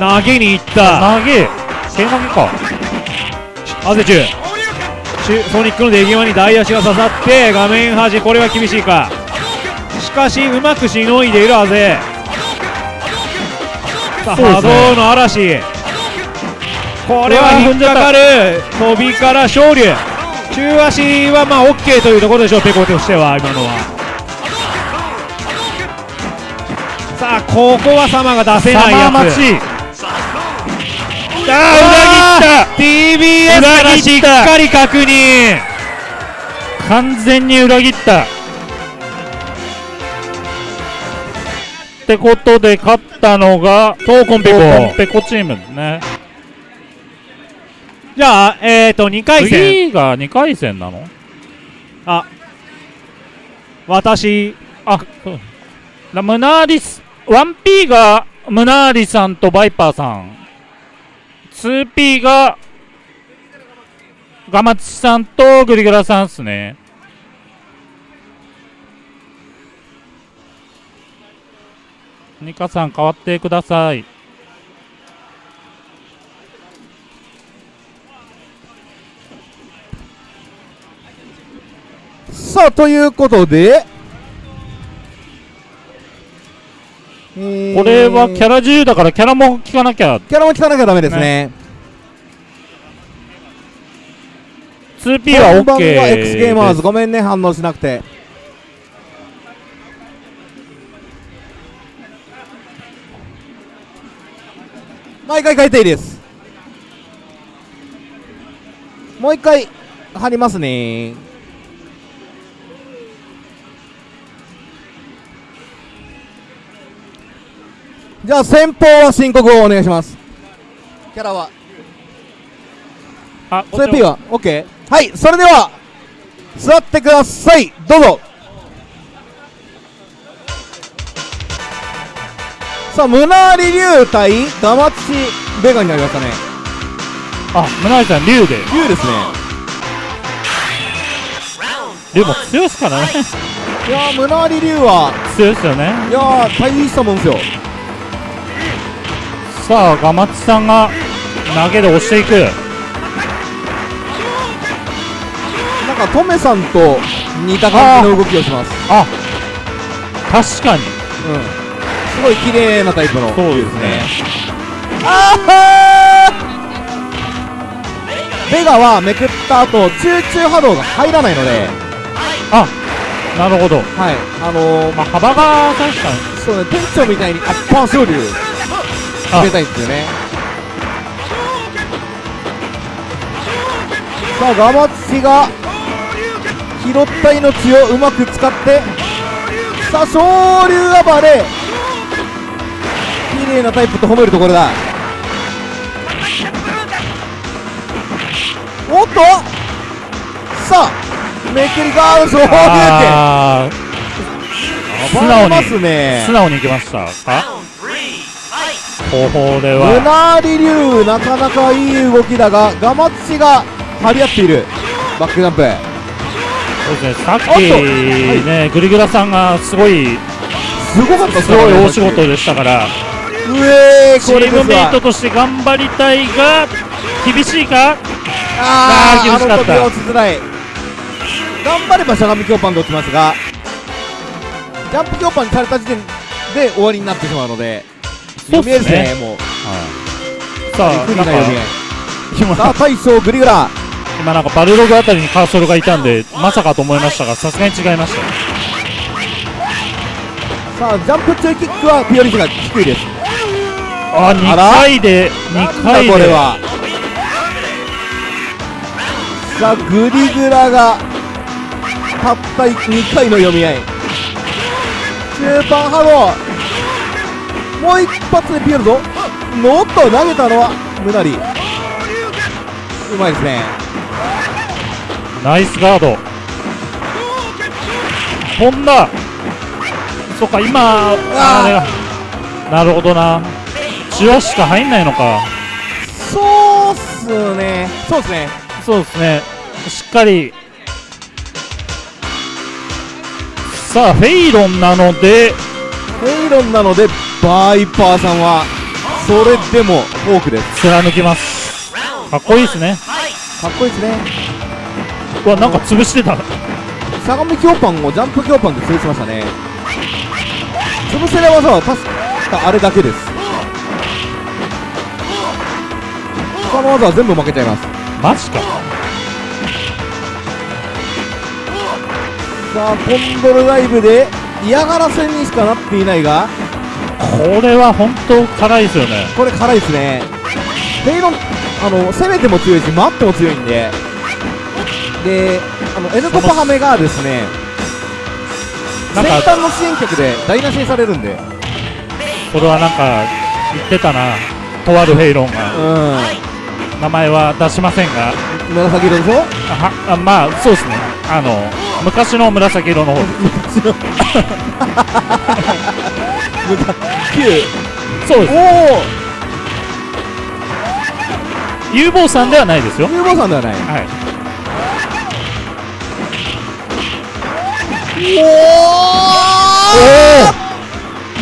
投げに行った。投げ。手投げか。アゼチュソニックの出際に大足が刺さって画面端これは厳しいか。しかしうまくしのいでいるアゼさあ波動の嵐。これは引っかかる。飛びから昇竜中足はまあ OK というところでしょうペコとしては今のは。さあここは様が出せないやつ裏切っ TBS からしっかり確認。た完全に裏切った。ってことで勝ったのがトーコンペコ。ンペコチームね。じゃあえっ、ー、と2回戦。次が2回戦なの？あ。私。あ。ムナーリス。1P がムナーリさんとバイパーさん 2P がガマチさんとグリグラさんっすね。ニカさん変わってください。さあということで、えーこれはキャラ自由だからキャラも聞かなきゃ。キャラも聞かなきゃダメですね。2P は OK は X ゲーマーズ。ごめんね反応しなくて。毎回変えていいです。もう一回貼りますねじゃあ先方は申告をお願いします。キャラは。あそれ P は？OK はいそれでは座ってください。どうぞ。さあムナーリ竜対ダマチベガになりましたね。あムナーリさん竜で。竜ですね。竜も強いですからね。い。やームナーリ竜は。強いですよね。いやー大したもんですよさあガマッチさんが投げで押していく。なんかトメさんと似た感じの動きをします。あ確かに。うん。すごい綺麗なタイプの。そうですね。あー。ベガはめくった後集中波動が入らないので。あなるほど。はい。あのー、まあ幅が確かに。そうね店長みたいにあパン昇竜あ入れたいんですよね。さあガマツシが拾った命をうまく使ってさあ昇竜暴れ。綺麗なタイプと褒めるところだ。おっと！さあめくりガード昇竜って素直に素直にいきました!これうはなり流なかなかいい動きだがガマツシが張り合っている。バックジャンプ。そうですねさっきおっとねグリグラさんがすごいすごかったすごい大仕事でしたから。うえーチームメイトとして頑張りたいが厳しいか？あーあー厳しかった。あの時は落ちづらい。頑張ればしゃがみ強パンで落ちますがジャンプ強パンにされた時点で終わりになってしまうのでそうですねもう。さあ不利な読み合い今さあ大将グリグラ今なんかバルログあたりにカーソルがいたんでまさかと思いましたがさすがに違いました。さあジャンプ中キックはピオリスが低いです。あ2あら？回で2なんだ回でこれは。さあグリグラがたった2回の読み合い。中盤ハローもう一発でピエるぞのっと投げたのはムナリうまいですね。ナイスガード。飛んだそっか今あれがなるほどな。チワしか入んないのか。そうっすね。そうっすね。そうですね。しっかり。さあフェイロンなのでフェイロンなのでバイパーさんはそれでもフォークです。貫きます。かっこいいですね。かっこいいですね。うわなんか潰してた。相模強パンをジャンプ強パンで潰しましたね。潰せない技は確かあれだけです。他の技は全部負けちゃいます。マジか。さあコンドルライブで嫌がらせにしかなっていないがこれは本当辛いですよね。これ辛いですね。フェイロンあの攻めても強いし待っても強いんで。であの N コパハメがですね先端の支援曲で台無しにされるんで。これはなんか言ってたな。とあるフェイロンが。う名前は出しませんが。ん紫色でしょ？あはあまあそうですね。あの昔の紫色の方。9 そうです。おお有望さんではないですよ。有望さんではない。はい。お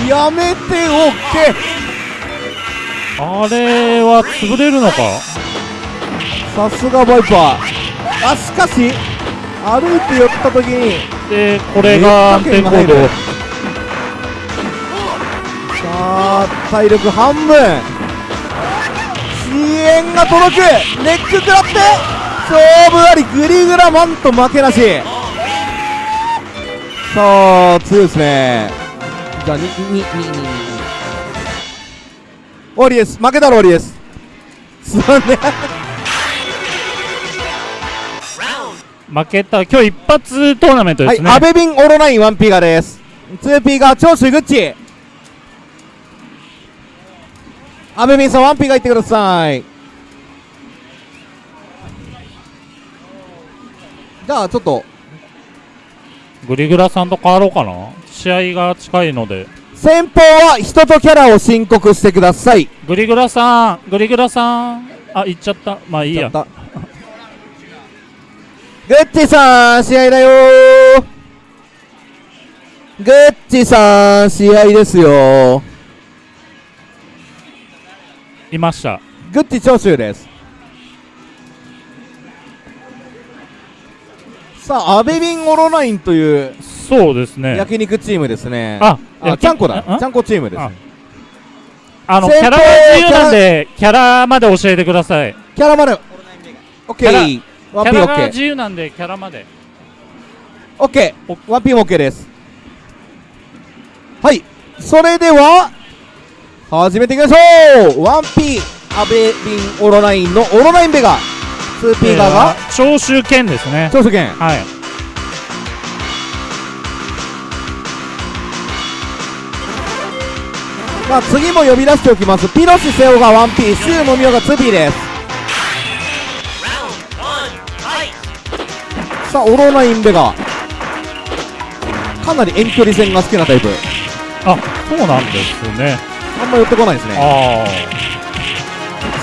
おやめておけあれは潰れるのか？さすがバイパー。あしかし歩いて寄った時にでこれが安定行動さあ体力半分。支援が届く。ネック食らって勝負ありグリグラマンと負けなし。さあ強いですね。じゃあ2 2 2 2 2終わりです負けたら終わりですすまんね負けた今日一発トーナメントですね、はいアベビンオロナイン 1P ガです。2P が長州グッチアベビンさん 1P がいってください。じゃあちょっと。グリグラさんと変わろうかな。試合が近いので。先方は人とキャラを申告してください。グリグラさんグリグラさん。あ行っちゃった。まあいいやグッチさん試合だよ。ーグッチさん試合ですよ。いました。グッチ長州です。さあアベビンオロナインというそうですね。焼肉チームですね。ああちゃんこだ。あちゃんこチームです。あ。あのキャラが自由なんでキャラまで教えてくださいキャラまでオッケーワンピンオッケー。自由なんでキャラまで。オッケー。ワンピンオッケーです。はい。それでは始めていきましょう。ワンピアベビンオロナインのオロナインベガ。2P 側が長州剣ですね。長州剣。はい。まあ次も呼び出しておきます。ピロシセオが 1P シュウモミオが 2P ですさあオロナインベガ。かなり遠距離戦が好きなタイプ。あそうなんですね。あんま寄ってこないですね。あ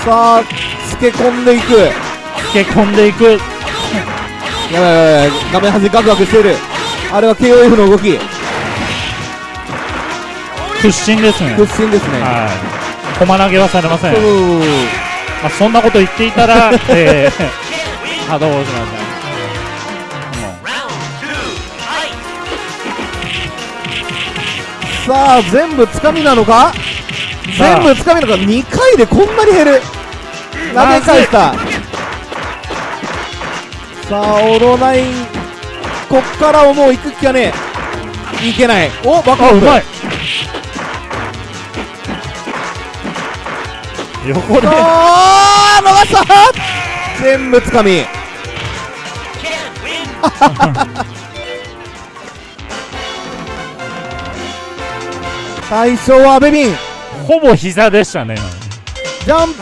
さあつけ込んでいく。あつけ込んでいく。やばいやばい画面端ガクガクしている。あれは KOF の動き。屈伸ですね。屈伸ですね。はい。駒投げはされません、そう。まあ、そんなこと言っていたら、えー、波動しましたさあ全部つかみなのか？全部つかみなのか？2回でこんなに減る。投げ返した。さあオロナインこっからはもう行く気がねえいけない。おバックアップ。あうまい。横で。あー逃した。全部つかみ 最初はベビンほぼ膝でしたね。ジャン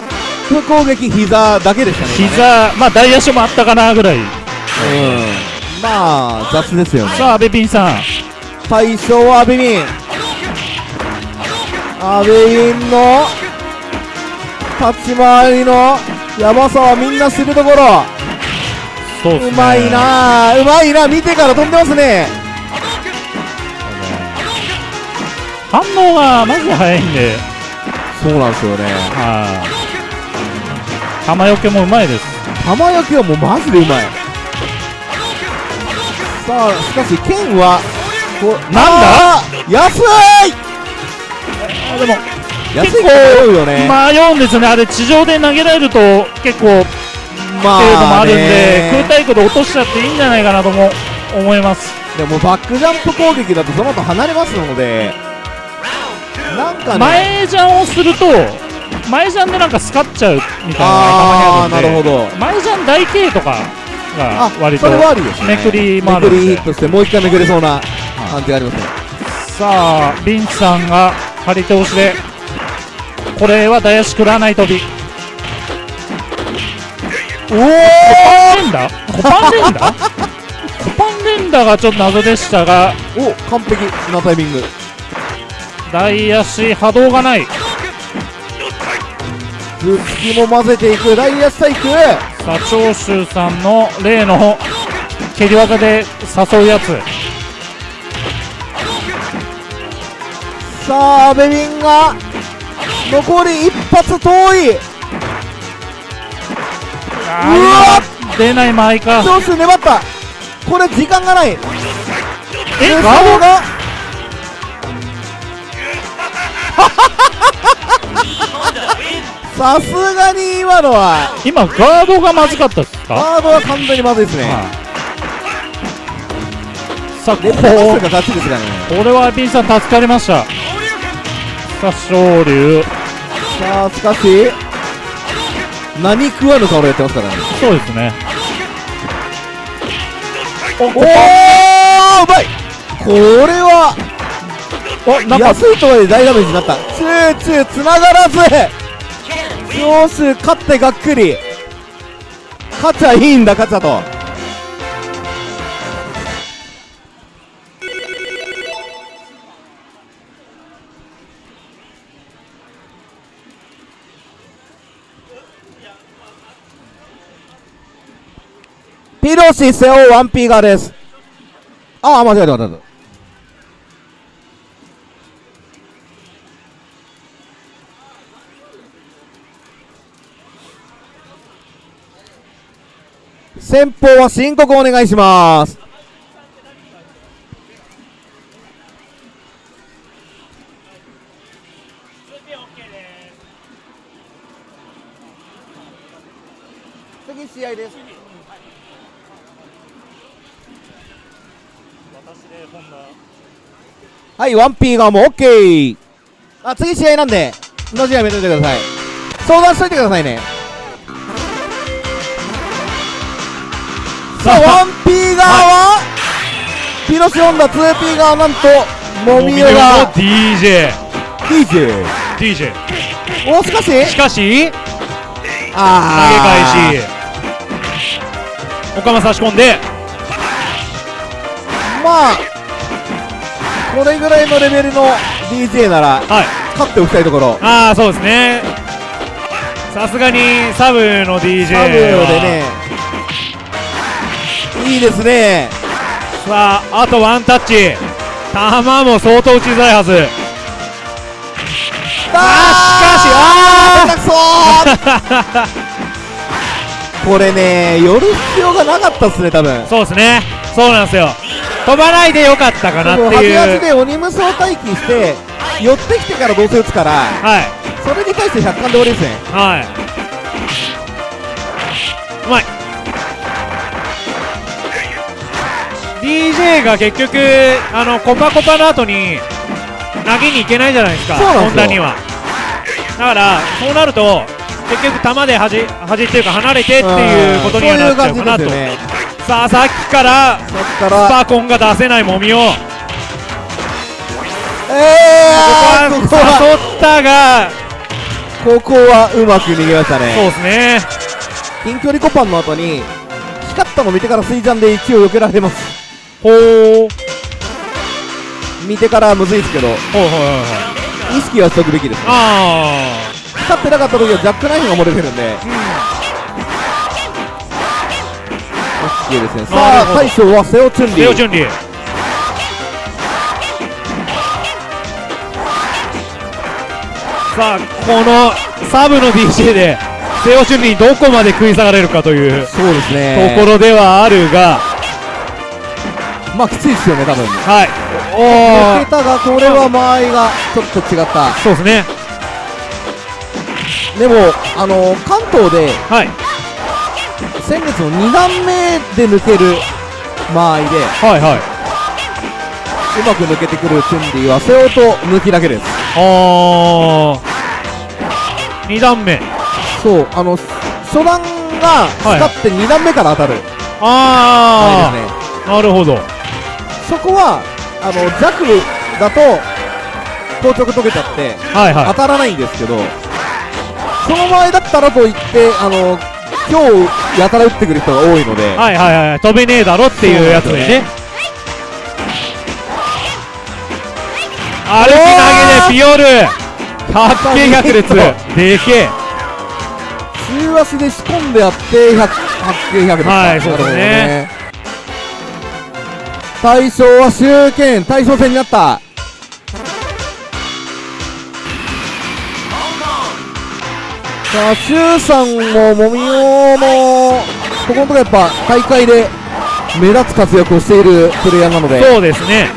プ攻撃膝だけでしたね。今ね膝まあ大足もあったかなぐらい。うん。まあ雑ですよね。さあ阿部ピンさん。最初はアベビンアベビンの立ち回りのやばさはみんな知るところ。そうね。うまいなうまいな見てから飛んでますね反応がマジで早いんで。そうなんですよね。はい。玉よけもうまいです。玉焼きはもうマジでうまい。さあしかし剣はこなんだ？安い！あでも安いよね。迷うんですよね。あれ地上で投げられると結構まっていうのもあるんでね空対空で落としちゃっていいんじゃないかなとも思います。でもバックジャンプ攻撃だとその後離れますのでなんかね。前ジャンをすると前ジャンでなんかスカっちゃうみたいなのがあーたまにあるんでなるほど。前ジャン台形とかがあ割とめくりもあるんで。めくりヒットしてもう一回めくれそうな感じがありますね。さあビンチさんが張り通しでこれは大足食らない飛び。おおコパン連打コパン連打コパン連打がちょっと謎でしたがお完璧。なタイミング大足波動がない。頭突きも混ぜていく。大安体育さあ長州さんの例の蹴り技で誘うやつ。さあ阿部ビンが残り一発遠い。あー今出ない前か長州粘った。これ時間がない。えでガードが さすがに今のは。今ガードがまずかったですか？ガードは完全にまずいですね。はい。さあこ連覇マスターが勝ちですからね。これはピンさん助かりました。さあ昇竜さあしかし何食わぬ顔でやってますからね。そうですね。おおおうまい。これはおなんか安いとはいえ大ダメージになった。チューチューつながらず。長州勝ってがっくり。勝ちゃいいんだ勝ちゃと。ピロシセオ 1P 側です。ああ間違えた間違えた先方は申告お願いします次試合ですはい、ワンピーがもう OK! あ、次試合なんで、の試合やめといてください。相談しといてくださいね。さあ、ワンピー側は、ピロシオンダ 2P 側なんと、もみよが。DJ DJ。DJ お、しかし、しかし投げあ返し。岡間差し込んで。まあ、これぐらいのレベルの DJ なら、はい。勝っておきたいところ。ああそうですね。さすがにサブの DJ サブはでね、いいですね。さああとワンタッチ。球も相当打ちづらいはず。あーしかしあー。これね寄る必要がなかったっすね多分。そうですね。そうなんですよ。飛ばないでよかったかなって端いう。足で鬼無双待機して寄ってきてからどうせ打つからはい。それに対して100巻で終わりですね。はい。うまい。DJ が結局、あの、コパコパの後に、投げに行けないじゃないですか、本田には。だから、そうなると、結局、球で端、端っていうか、離れてっていうことにはなっちゃうかなと。さあ、さっきから、そっかスらパコンが出せないもみを、こえー、こここはは。誘ったが、ここはうまく逃げましたそうねですね。近距離コパンの後に光ったの見てから水ジャンで一応避けられますほー。見てからむずいですけど。ほうほうほうほう。意識はしとくべきですあ光ってなかった時はジャックナイフが漏れてるんで、OK ですね。さあ大将はセオチュンー。リーレオチュンリー。さあこのサブの DJ でセオチュンリーにどこまで食い下がれるかという。そうですとねころではあるが、まあきついですよね多分。はい。抜おけたがこれは間合いがちょっと違った。そうですね。でもあの関東ではい。先月の2段目で抜ける間合いではいはい。うまく抜けてくるチュンリーはセオと抜きだけです。あー。2段目。そうあの初段が光って2段目から当たる。あ間合いですね。あなるほどそこはあの弱だと硬直溶けちゃってはいはい。当たらないんですけどその場合だったらといってあの今日やたら打ってくる人が多いので、はいはいはい飛べねえだろっていうやつでね。歩き投げでピオル。百景百列でけえ。中足で仕込んでやって100 100 100ですかはいそうですね対象は集権対象戦になった。さあ周さんももみおもここのところやっぱ大会で目立つ活躍をしているプレイヤーなので。そうですね。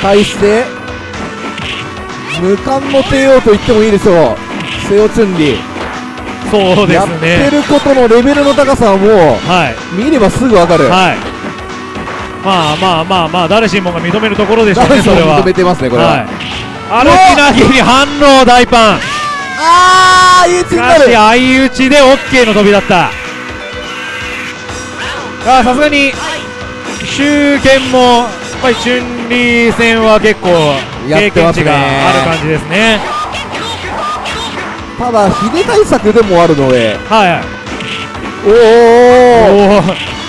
対して無冠の帝王と言ってもいいでしょうセオチュンリそうでやってすねることのレベルの高さはもうはい。見ればすぐわかる、はい。まあまあまあまあ誰しもが認めるところでしょうねそれは。認めてますねこれは、はい。歩き投げに反応大パン。あーいいチしかしになる相打ちで OK の飛びだった。あさすがに周堅もやっぱり春リー戦は結構経験値がある感じですねただ秀対策でもあるので。はい。はいおおおお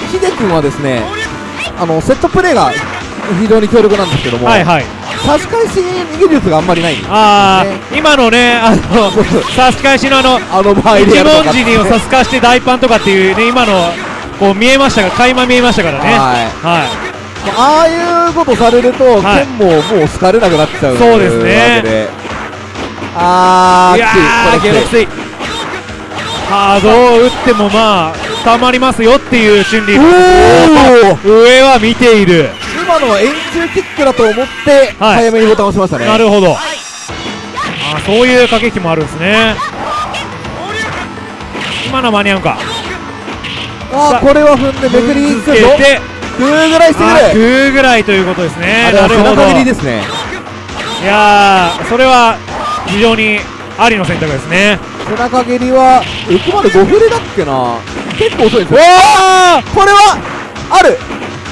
秀君はですねあのセットプレーが非常に強力なんですけども、はいはい。差し返し技術があんまりないああ、ね今のねあの差し返しのあのあの一文字にを差し返して大パンとかっていうね今のこう見えましたが垣間見えましたからね。はい。はい。ああいうことされると、はい。剣ももう好かれなくなっちゃうそうですねあーいやーゲロきつい。ハードを打ってもまあたまりますよっていう心理。上は見ている。今のは円柱キックだと思ってはい。早めにボタンを押しましたね、なるほど。あそういう駆け引きもあるんですね。今の間に合うか。あーこれは踏んでめくりつけて。グーぐらいしてあくる9ぐらいということですね。なるほど。いやーそれは非常にありの選択ですね。背中蹴りはえここまで5振りだっけな。結構遅いですよ。これはある。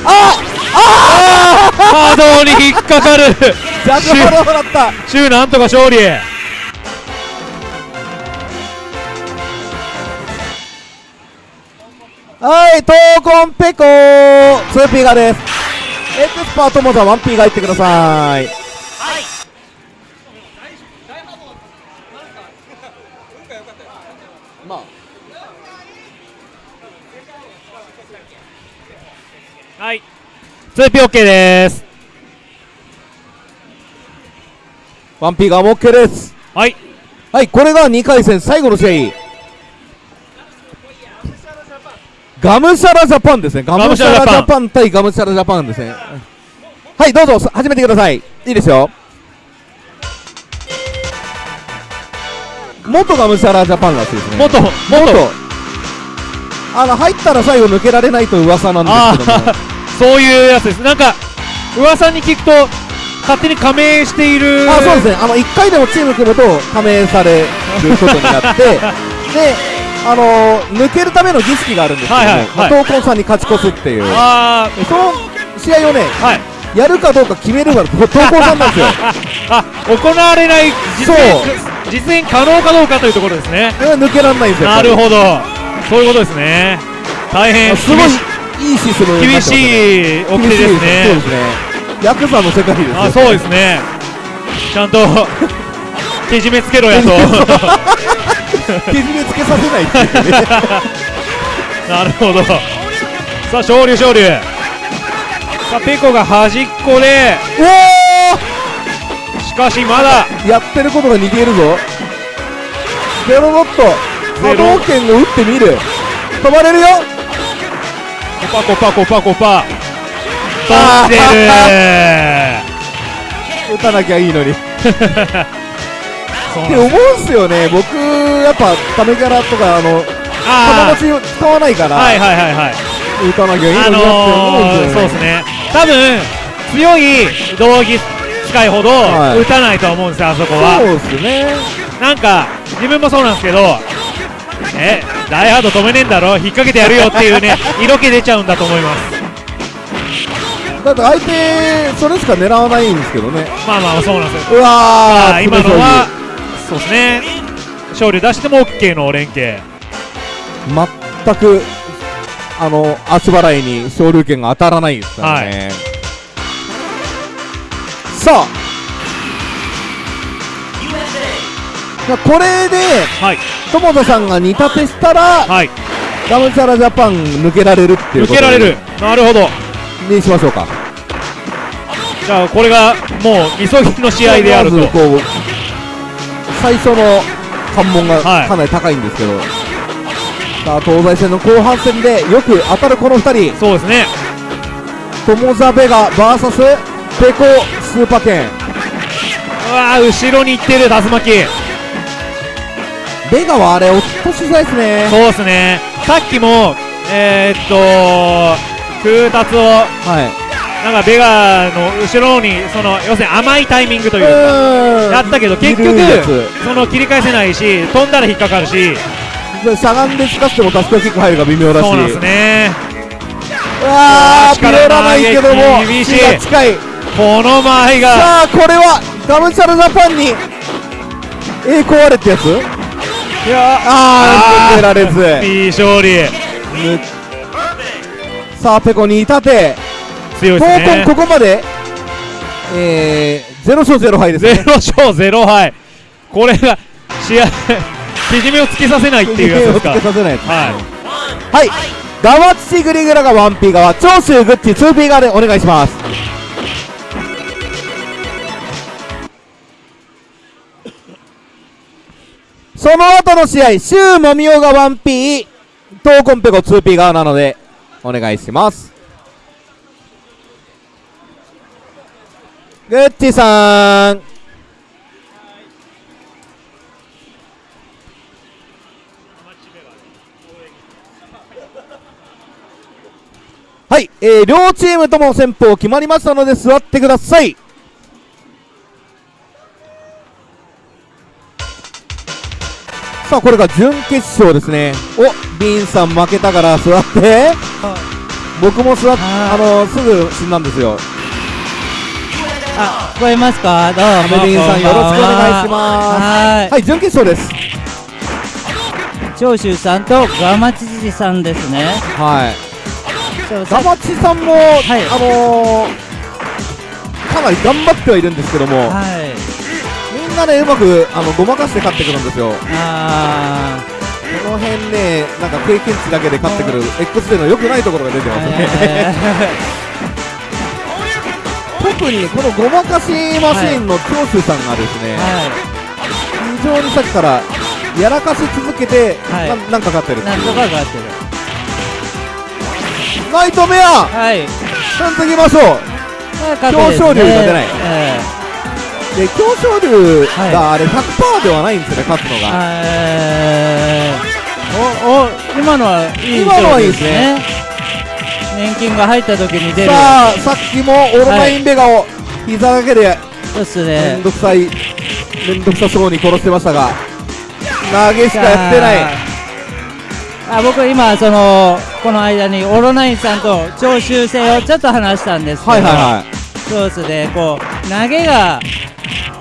ああ波動に引っかかるあジャックハローだったシューなんとか勝利はい、闘魂ペコー 2P ガですエクスパートモザ 1P が入ってくださいはい。2POK です。ワンピーがも OK です。はい。はいこれが2回戦最後の試合。ガムシャラジャパン。ですねガムシャラジャパン対ガムシャラジャパンですね。はいどうぞ始めてください。いいですよ。元ガムシャラジャパンらしいですね。元元。元。あの入ったら最後抜けられないと噂なんあですけども。あそういうやつです。なんか噂に聞くと勝手に加盟しているあそうですね。あの1回でもチーム組むと加盟されることになって であのー抜けるための儀式があるんですけども、はいはいはい。まあ闘魂さんに勝ち越すっていう。あでその試合をねあはい。やるかどうか決めるのが闘魂さんなんですよ。あ行われない実そう。現実現可能かどうかというところですね。で抜けられないんですよなるほど。そういうことですね。大変すごいいいシステム厳しい掟ですそうねですね。ヤクザの世界ですよあそうですね。ちゃんと けじめつけろやと。けじめつけさせないっていうね。なるほど。さあ勝利勝利さあペコが端っこで。おしかしまだ。おやってることが似ているぞ。ゼロノット。波動拳を打ってみる。飛ばれるよ。コパコパコパコパ。あー飛んでる打たなきゃいいのに。って思うんすよね。僕やっぱタメキャラとかあのあ友達を使わないから、あはいはいはいはい。打たなきゃいいのあになって思うんのー、ですよね、そうですね。多分強い道着使いほどはい。打たないとは思うんですよあそこは。そうですね。なんか自分もそうなんですけどえダイハード止めねえんだろ？引っ掛けてやるよっていうね色気出ちゃうんだと思います。だって相手それしか狙わないんですけどね。まあまあそうなんですよ。うわーあー今のはそうですね。勝利出しても OK の連携全くあの足払いに昇竜拳が当たらないですからね、さあじゃあこれではい。友田さんが2立てしたらはい。ガムチャラジャパン抜けられるっていうこと抜けられる。なるほど。にしましょうか。じゃあこれがもう急ぎの試合であると。まずこう最初の関門がはい。かなり高いんですけど、さあ東西戦の後半戦でよく当たるこの2人。そうですね。友ザベガ VS ペコスーパーケン。うわー後ろに行ってる竜巻ベガはあれ落としづらいですね。そうですね。さっきもえー、っと空達をはい。なんかベガの後ろにその要するに甘いタイミングというかやったけど結局その切り返せないし飛んだら引っかかるし。しゃがんで使ってもタスクキック入るが微妙だし。そうなんですね。うわー力ピレらないけども厳しい。近い。この前が。さあこれはガムチャラジャパンに栄光あれってやつ？いやあー抜けられず P 勝利。ぬさあペコに立て強い闘ですね。魂ここまでえー、0勝0敗ですね。ゼロ勝ゼロ敗。これが試合 けじめをつけさせないっていうやつですか。手をつけさせないやつははい。ガマチチグリグラが 1P 側長州グッチ 2P 側でお願いしますその後の試合シュウモミオが 1P トーコンペコ 2P 側なのでお願いします。グッチさん。はい、えー、両チームとも先方決まりましたので座ってください。さあこれが準決勝ですね。おビンさん負けたから座って。僕も座っああのすぐ死んだんですよ。あ、聞こえますか？どうも。アメリンさんよろしくお願いします。ははい準決勝です。い。長州さんとガマチジさんですね。はい。ガマチさんも、い。あのー、かなり頑張ってはいるんですけども、はい。みんなねうまくあのごまかして勝ってくるんですよ。あこの辺ねなんか経験値だけで勝ってくる X での良くないところが出てーますね、え特にこのごまかしマシーンの長州さんがですね、非常にさっきからやらかし続けて、はい。ななんか勝ってるい。なんとかがってる。ナイトメア。はい。ちゃんといきましょう。表表彰竜が出ない。えで強勝竜はい。があれ100%ではないんですよね勝つのーが、えーお、お、今のはいい今のはいですね。年金が入った時に出る。さあさっきもオロナインベガを膝だけでそうっすめねん。どくさいめんどくさそうに殺してましたが。投げしかやってない。あ僕今そのこの間にオロナインさんと徴収制をちょっと話したんですけど、はいはいはいそうですねこう投げが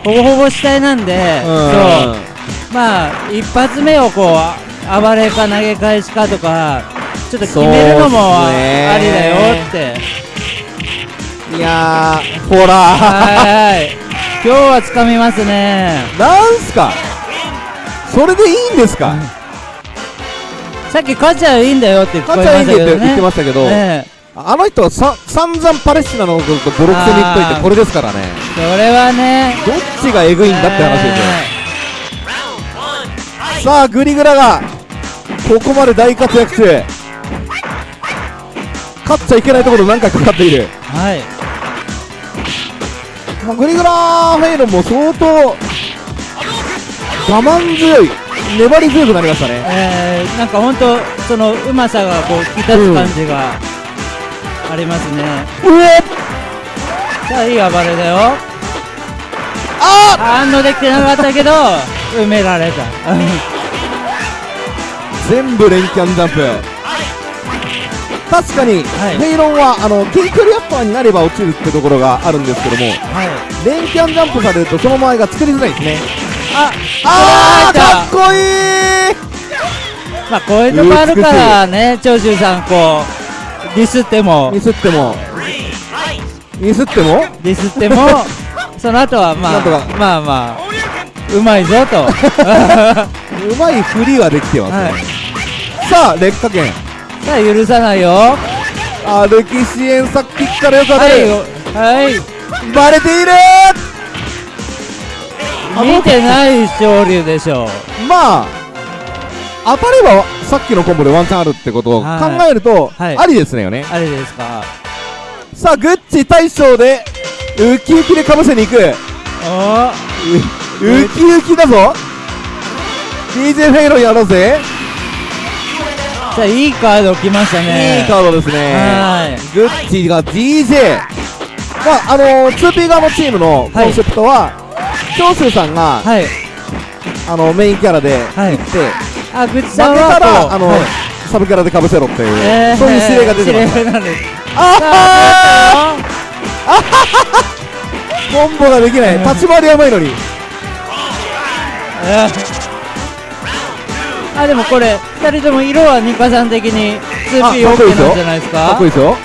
ほぼほぼ主体なんで、うん。そうまあ一発目をこう暴れか投げ返しかとかちょっと決めるのもありだよって。いやーほら。はい。はい今日はつかみますね。なんすか？それでいいんですか？さっき勝ちゃいいんだよって聞こえ勝ちゃいいんでましたけどねって言ってましたけど、ええあの人はさ散々パレスチナのことボロクソに言っといてこれですからね。それはね。どっちがエグいんだって話ですよ、さあグリグラがここまで大活躍中。勝っちゃいけないところ何回かかっている、はい。まあ、グリグラフェイロンも相当我慢強い粘り強くなりましたね。えー、なんか本当そのうまさがこう引き立つ感じがありますね、うえさあいい暴れだよ。あ反応できてなかったけど埋められた。全部連キャンジャンプ。確かに、はい。フェイロンはあの近距離アッパーになれば落ちるってところがあるんですけどもはい。連キャンジャンプされるとその前が作りづらいですね。ああーかっこいい。まあこういうとこあるからね長州さんこうディスっても。ミスっても。ミスっても？ディスっても。その後はまなんとかあまあまあうまいぞと。うまい振りはできてますい。さあ劣化圏。さあ許さないよ。あ歴史演さっきからよく当たはい。る、はい。バレている。見てない勝利でしょまあ当たればさっきのコンボでワンチャンあるってことを考はい。えると、はい。ありですねよね。あれですか？さあグッチ大将でウキウキでかぶせに行く。おウキウキだぞ。DJ フェイロンやろうぜ。さあいいカード来ましたね。いいカードですね。はい。グッチが DJ まああのー、2P 側のチームのコンセプトは、長州さんが、はい。あのメインキャラではい。行って、あぐっち負けさんはたら、あのはい。サブキャラでかぶせろっていう、えー。そういう指令が出てます。ああーコンボができない。立ち回りはうまいのに。えー。あでもこれ2人とも色はニカさん的に 2P あかっこいいです OK よ。なんじゃないですか？かっこいいですよ。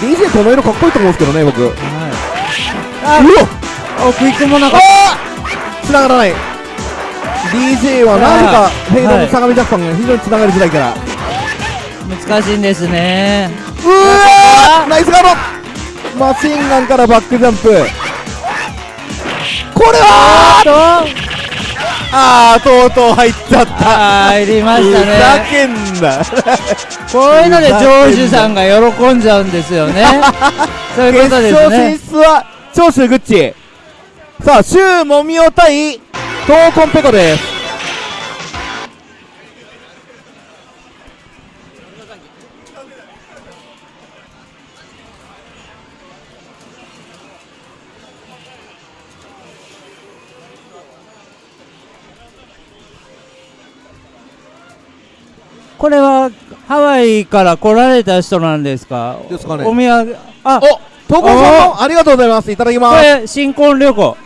DJ この色かっこいいと思うんですけどね僕。うあわお食い込まなかっあー！繋がらない DJ はなぜかフェイドの相模ジャパンが非常に繋がりづらいから、た難しいんですね。うわーナイスガード。マシンガンからバックジャンプ。これはあと。あーとうとう入っちゃった。入りましたふざねけんな。こういうので長州さんが喜んじゃうんですよね。そういう決ことです勝進ね出は長州グッチさあシュウモミオ対トーコンペコです。これはハワイから来られた人なんですか？ですかね。お土産。あおトーコンさんもありがとうございます。いただきこます。れ新婚旅行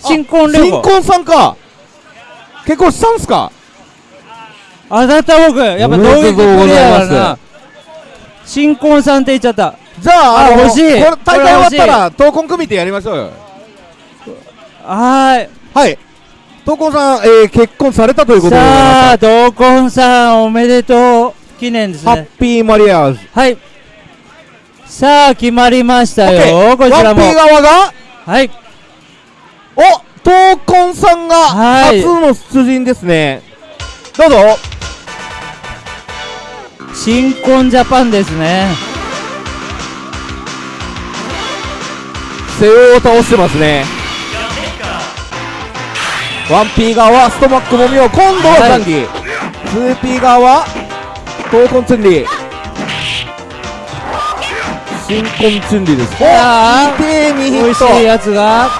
新婚旅行新婚さんか。結婚したんすか？当たった僕やっぱ同撃でとうごクリざいます。アだな新婚さんって言っちゃった。じゃああ欲しい。これ大会終わったら闘魂組みてやりましょうよ。はーい。はい。闘魂さん、えー、結婚されたということでさまあ同婚さんおめでとう。記念ですすハッねピーマリアーズ。はい。さあ決まりましたよ。こちらも。側が？はいお闘魂さんがはい。初の出陣ですね、どうぞ。新婚ジャパンですね。背負を倒してますね。ワンピー側はストマックもみを今度ははいザンギ、ツーピー側は闘魂チュンリー。新婚チュンリーです。おあいてー2ヒ美味しいッやつが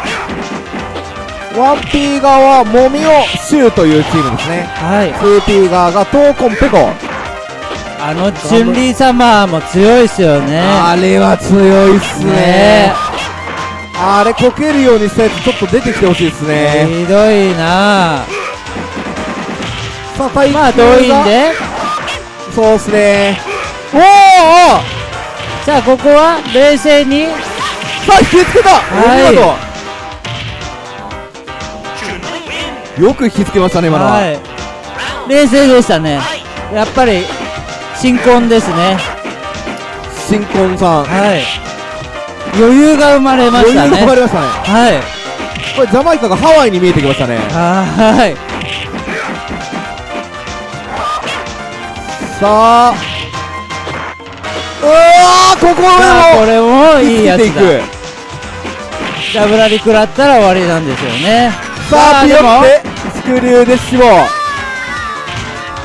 トワンピー側はもみをシューというチームですね。はい。ツーピー側が闘魂ペコ。あのチュンリー様も強いっすよね。あれは強いっすね。ね。あれこけるようにしたやつちょっと出てきてほしいですね。ひどいな。さあ対まあ遠いんで。そうっすね。おーおーさあここは冷静に。さあ引きつけた、はい。お見事よく引きつけましたね今のは、はい。冷静でしたね。やっぱり新婚ですね。新婚さん。はい。余裕が生まれま余裕がしたね生まれましたね。はい。これジャマイカがハワイに見えてきましたね。はい。さあ。うわーここさあこでれももいいやつだ。く。ダブラリ食らったら終わりなんですよねさあピヨってスクリューで死亡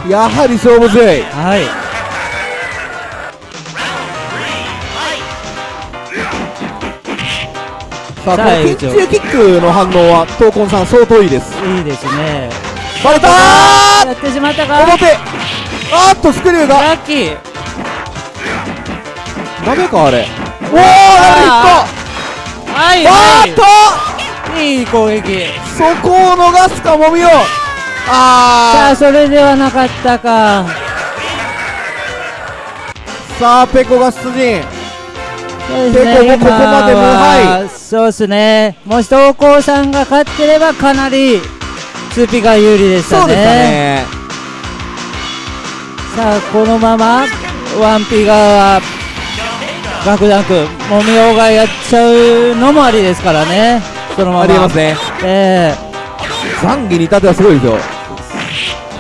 やはり勝負強い。はい。さあこのピンチキックの反応は闘魂さん相当いいです。いいですね。バレたやってしまったか？ー表。あーっとスクリューが。ラッキー。ダメかあれ。おおダメヒッはい。トあはーっといいい攻撃。そこを逃すかもみよ。さああそれではなかったか。ーさあペコが出陣。そうですね結構もうここまで無敗。そうですね。もし東光さんが勝ってればかなりツーピが有利でしたね。そうでしたね。さあこのままワンピ側はガクダンクもみおがやっちゃうのもありですからねそのまま。ありえますね。えザンギに至ってはすごいですよ。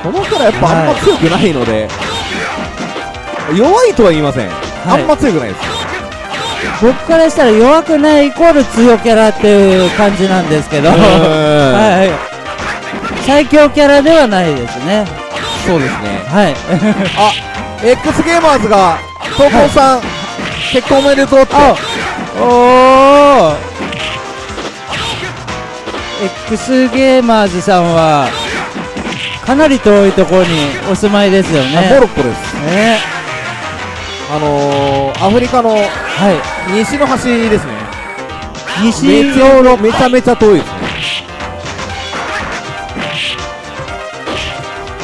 このキャラやっぱあんま強くないので、弱いとは言いません、あんま強くないです。え僕からしたら弱くないイコール強キャラっていう感じなんですけど。はい。最強キャラではないですね。そうですね。はい。あ X ゲーマーズが東光さん、結婚おめでとうって。おお X ゲーマーズさんはかなり遠いところにお住まいですよあねモロッコです。ね。あのー、アフリカのはい。西の端ですね。西めちゃめちゃめちゃ遠いですね。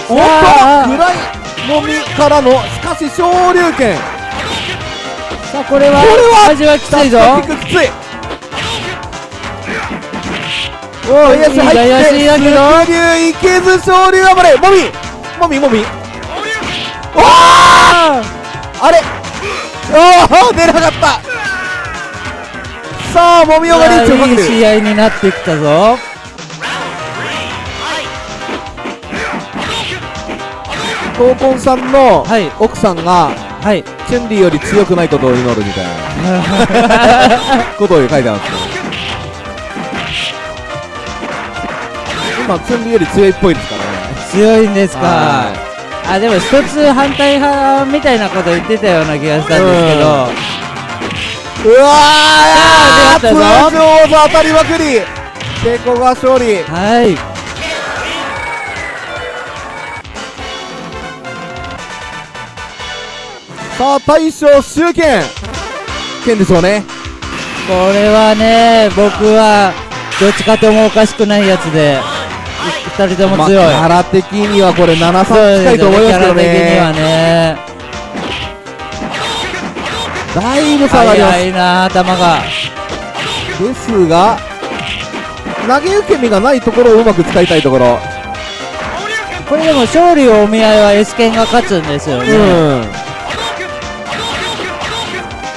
おっあと！暗いもみからのしかし昇竜拳。さあこれはこれは味はきついぞ。きついおお安入って激流い。けず昇竜暴れモミモミモミおおあれおお出なかったさあもみおがリーチをかけるい。い。試合になってきたぞ闘魂さんの奥さんが、はい、チュンリーより強くない。ことを祈るみたい。なことを書い。てあるんですよ今チュンより強いっぽいですからね。強いんですか？はあでも一つ反対派みたいなこと言ってたような気がしたんですけど。うわーあー出ました通常技当たりまくり。成功が勝利。はい。さあ大将集権。剣でしょうね。これはね僕はどっちかともおかしくないやつで2人とも強い、ャラ的にはこれ7そう3近い。と思い。ますけどねだい。ぶ差がります早い。な頭がですが投げ受け身がない。ところをうまく使い。たい。ところこれでも勝利をお見合い。は S 剣が勝つんですようんね、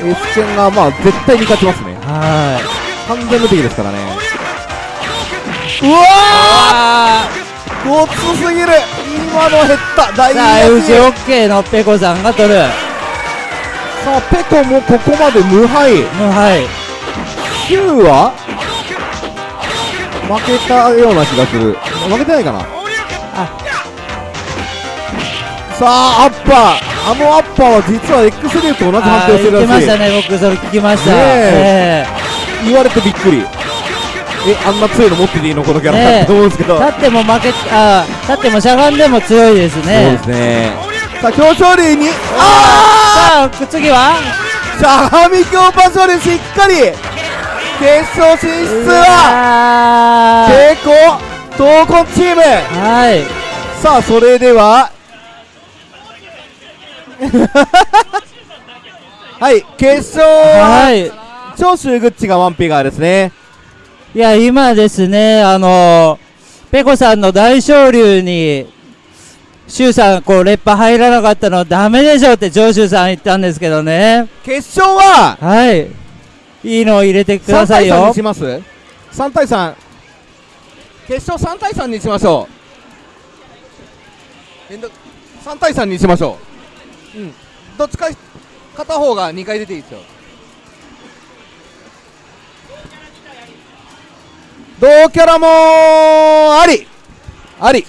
S 戦がまあ絶対に勝ちますねはい。完全無敵ですからねうわごつすぎる。今の減った。大さあ事 FGOK のペコさんが取る。さあペコもここまで無敗。無敗。ヒューは？負けたような気がする。負けてないかな？さあアッパー。あのアッパーは実は X リューと同じ判あ定をしてるー言ってまらしいしたね。僕それ聞きました。ねえ。言われてびっくりえあんな強いの持ってていいのこのキャラ、ねえ。と思うんですけど。え立っても負けあー立ってもしゃがんでも強いですそうねですね。さあ強勝利にさああ次は？あしゃがみ強パ勝利しっかり決勝進出はは成功闘魂チーム。はい。さあそれでは はい決勝ははい。長州グッチがワンピガーですねいや今ですねあのペコさんの大昇竜にシュウさんこうレッパ入らなかったのダメでしょって長州さん言ったんですけどね。決勝は？はい。いいのを入れてくだ3対3さいよにします？3対3決勝3対3にしましょう。めんど3対3にしましょう。うん。どっちか片方が2回出ていいですよ同キャラもあり。あり。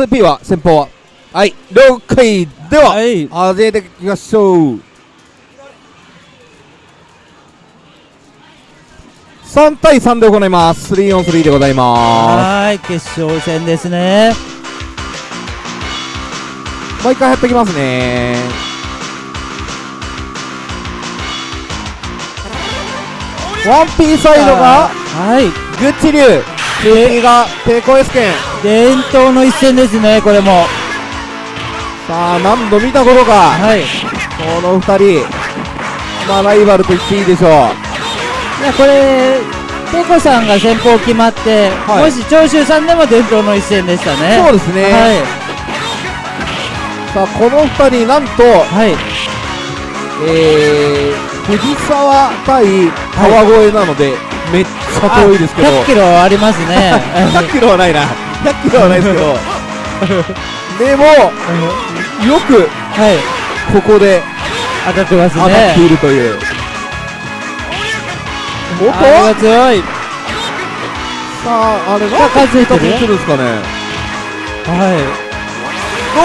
2 p は先方は。はい了解では、はい。始めていきましょう。3対3で行います。3on3 でございまはい決勝戦ですね。すもう一回やってきますね。ワンピーサイドがはい。グッチ流次が抵抗 S 剣伝統の一戦ですねこれも。さあ何度見たことか。はい。いこの2人。まあライバルと言っていいでしょう。やこれペコさんが先方決まって、はい。もし長州さんでも伝統の一戦でしたね。そうですね、はい。さあこの2人なんとはい。えー、藤沢対川越なので、めっちゃ遠いですけど。100キロありますね。100キロはないな。100キロはないですけど。でもよくはい。ここで当たってます当たってねいるという、おっと？あれが強い。さああれがさあ数えてる？んですかね？はい。うわ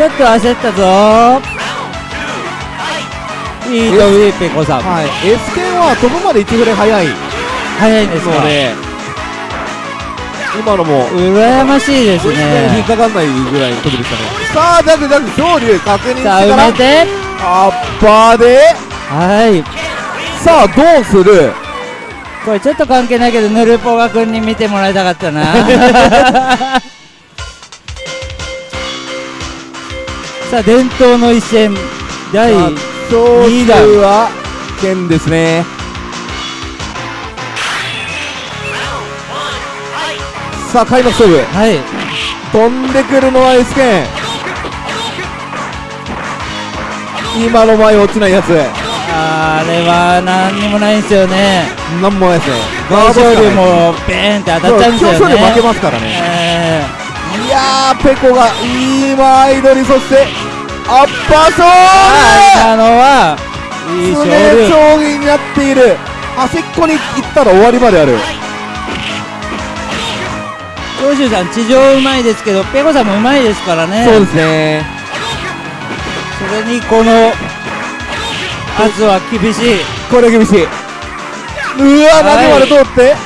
ちょっと焦ったぞ。いいといいペコさん。ーはい。S 剣は飛ぶまで1フレ早い。早いんですか。ので今のも羨ましいです引っねかかんないぐらいの時でしたね。さあジャグジャグ昇竜確認してさあから埋めて。アッパーで。はい。さあどうする？これちょっと関係ないけどヌルポガ君に見てもらいたかったな さあ伝統の一戦第さあ長州は剣ですね。さあ開幕勝負。はい。飛んでくるのは S 剣今の前落ちないやつ。あれは何にもないんですよね。なんもないですね。大ガードしかない。勝龍もベーンって当たっちゃうんですよね。そう今日勝利負けますからね。えいやーペコが今アイドリそしてアッパー勝ー、利今のはいい勝常利将棋になっている。端っこに行ったら終わりまである。長州さん地上うまいですけどペコさんもうまいですからね。そうですね。それにこの圧は厳しい。これ厳しい。うわはい。投げまで通って。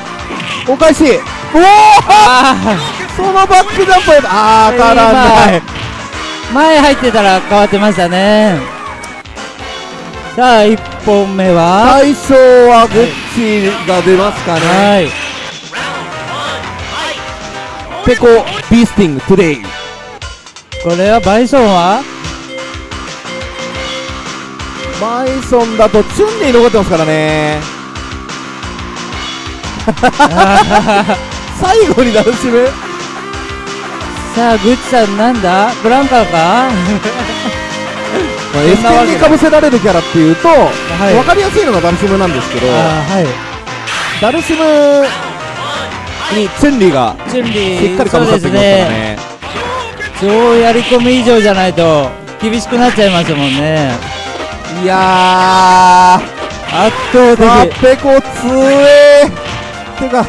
お返し。おおあそのバックジャンプあー当たらない。ー前入ってたら変わってましたね。さあ1本目は最初はグッチが出ますかね。はい。ペコビースティングトゥデイ。これはバイソンは？バイソンだとチュンリー残ってますからね。最後にダルシムさあグッチさんなんだ？ブランカーか？まあ、エステンにかぶせられるキャラっていうと、い。分かりやすいのがダルシムなんですけどはい。ダルシムにチュンリーがしっかりかぶさってきますからね。超やり込み以上じゃないと厳しくなっちゃいますもんね。いや圧倒的。ペコ強えてか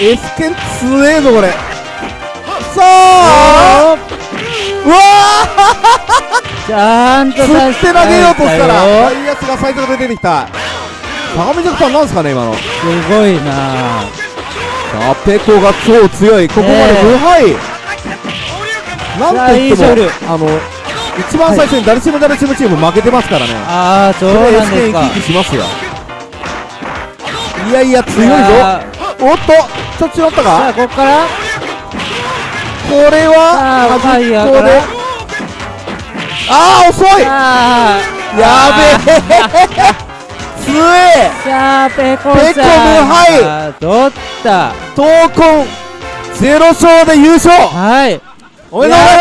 エスケン強えぞこれさあ。うわちゃんとー釣って投げようとしたらよダイヤスが最速で出てきた。相模ジャクタンなんですかね今の。すごいな。さあペコが超強い。ここまで無敗、なんといってもさあの一番最初にダルシムダルシムチーム負けてますからね。ああそうなんですか。生き生きしますよ。いやいや強いぞ。おっとちょっと違ったさあかここからこれは？端っこであー遅い！やべえ。強え。さあペコさん。ペコ無敗。あ取った闘魂。ゼロ勝で優勝。はい。おめでとうござい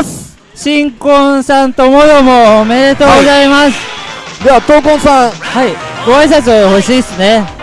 ます。新婚さんともどもおめでとうございます。では闘魂さん。はい、ご挨拶欲しいですね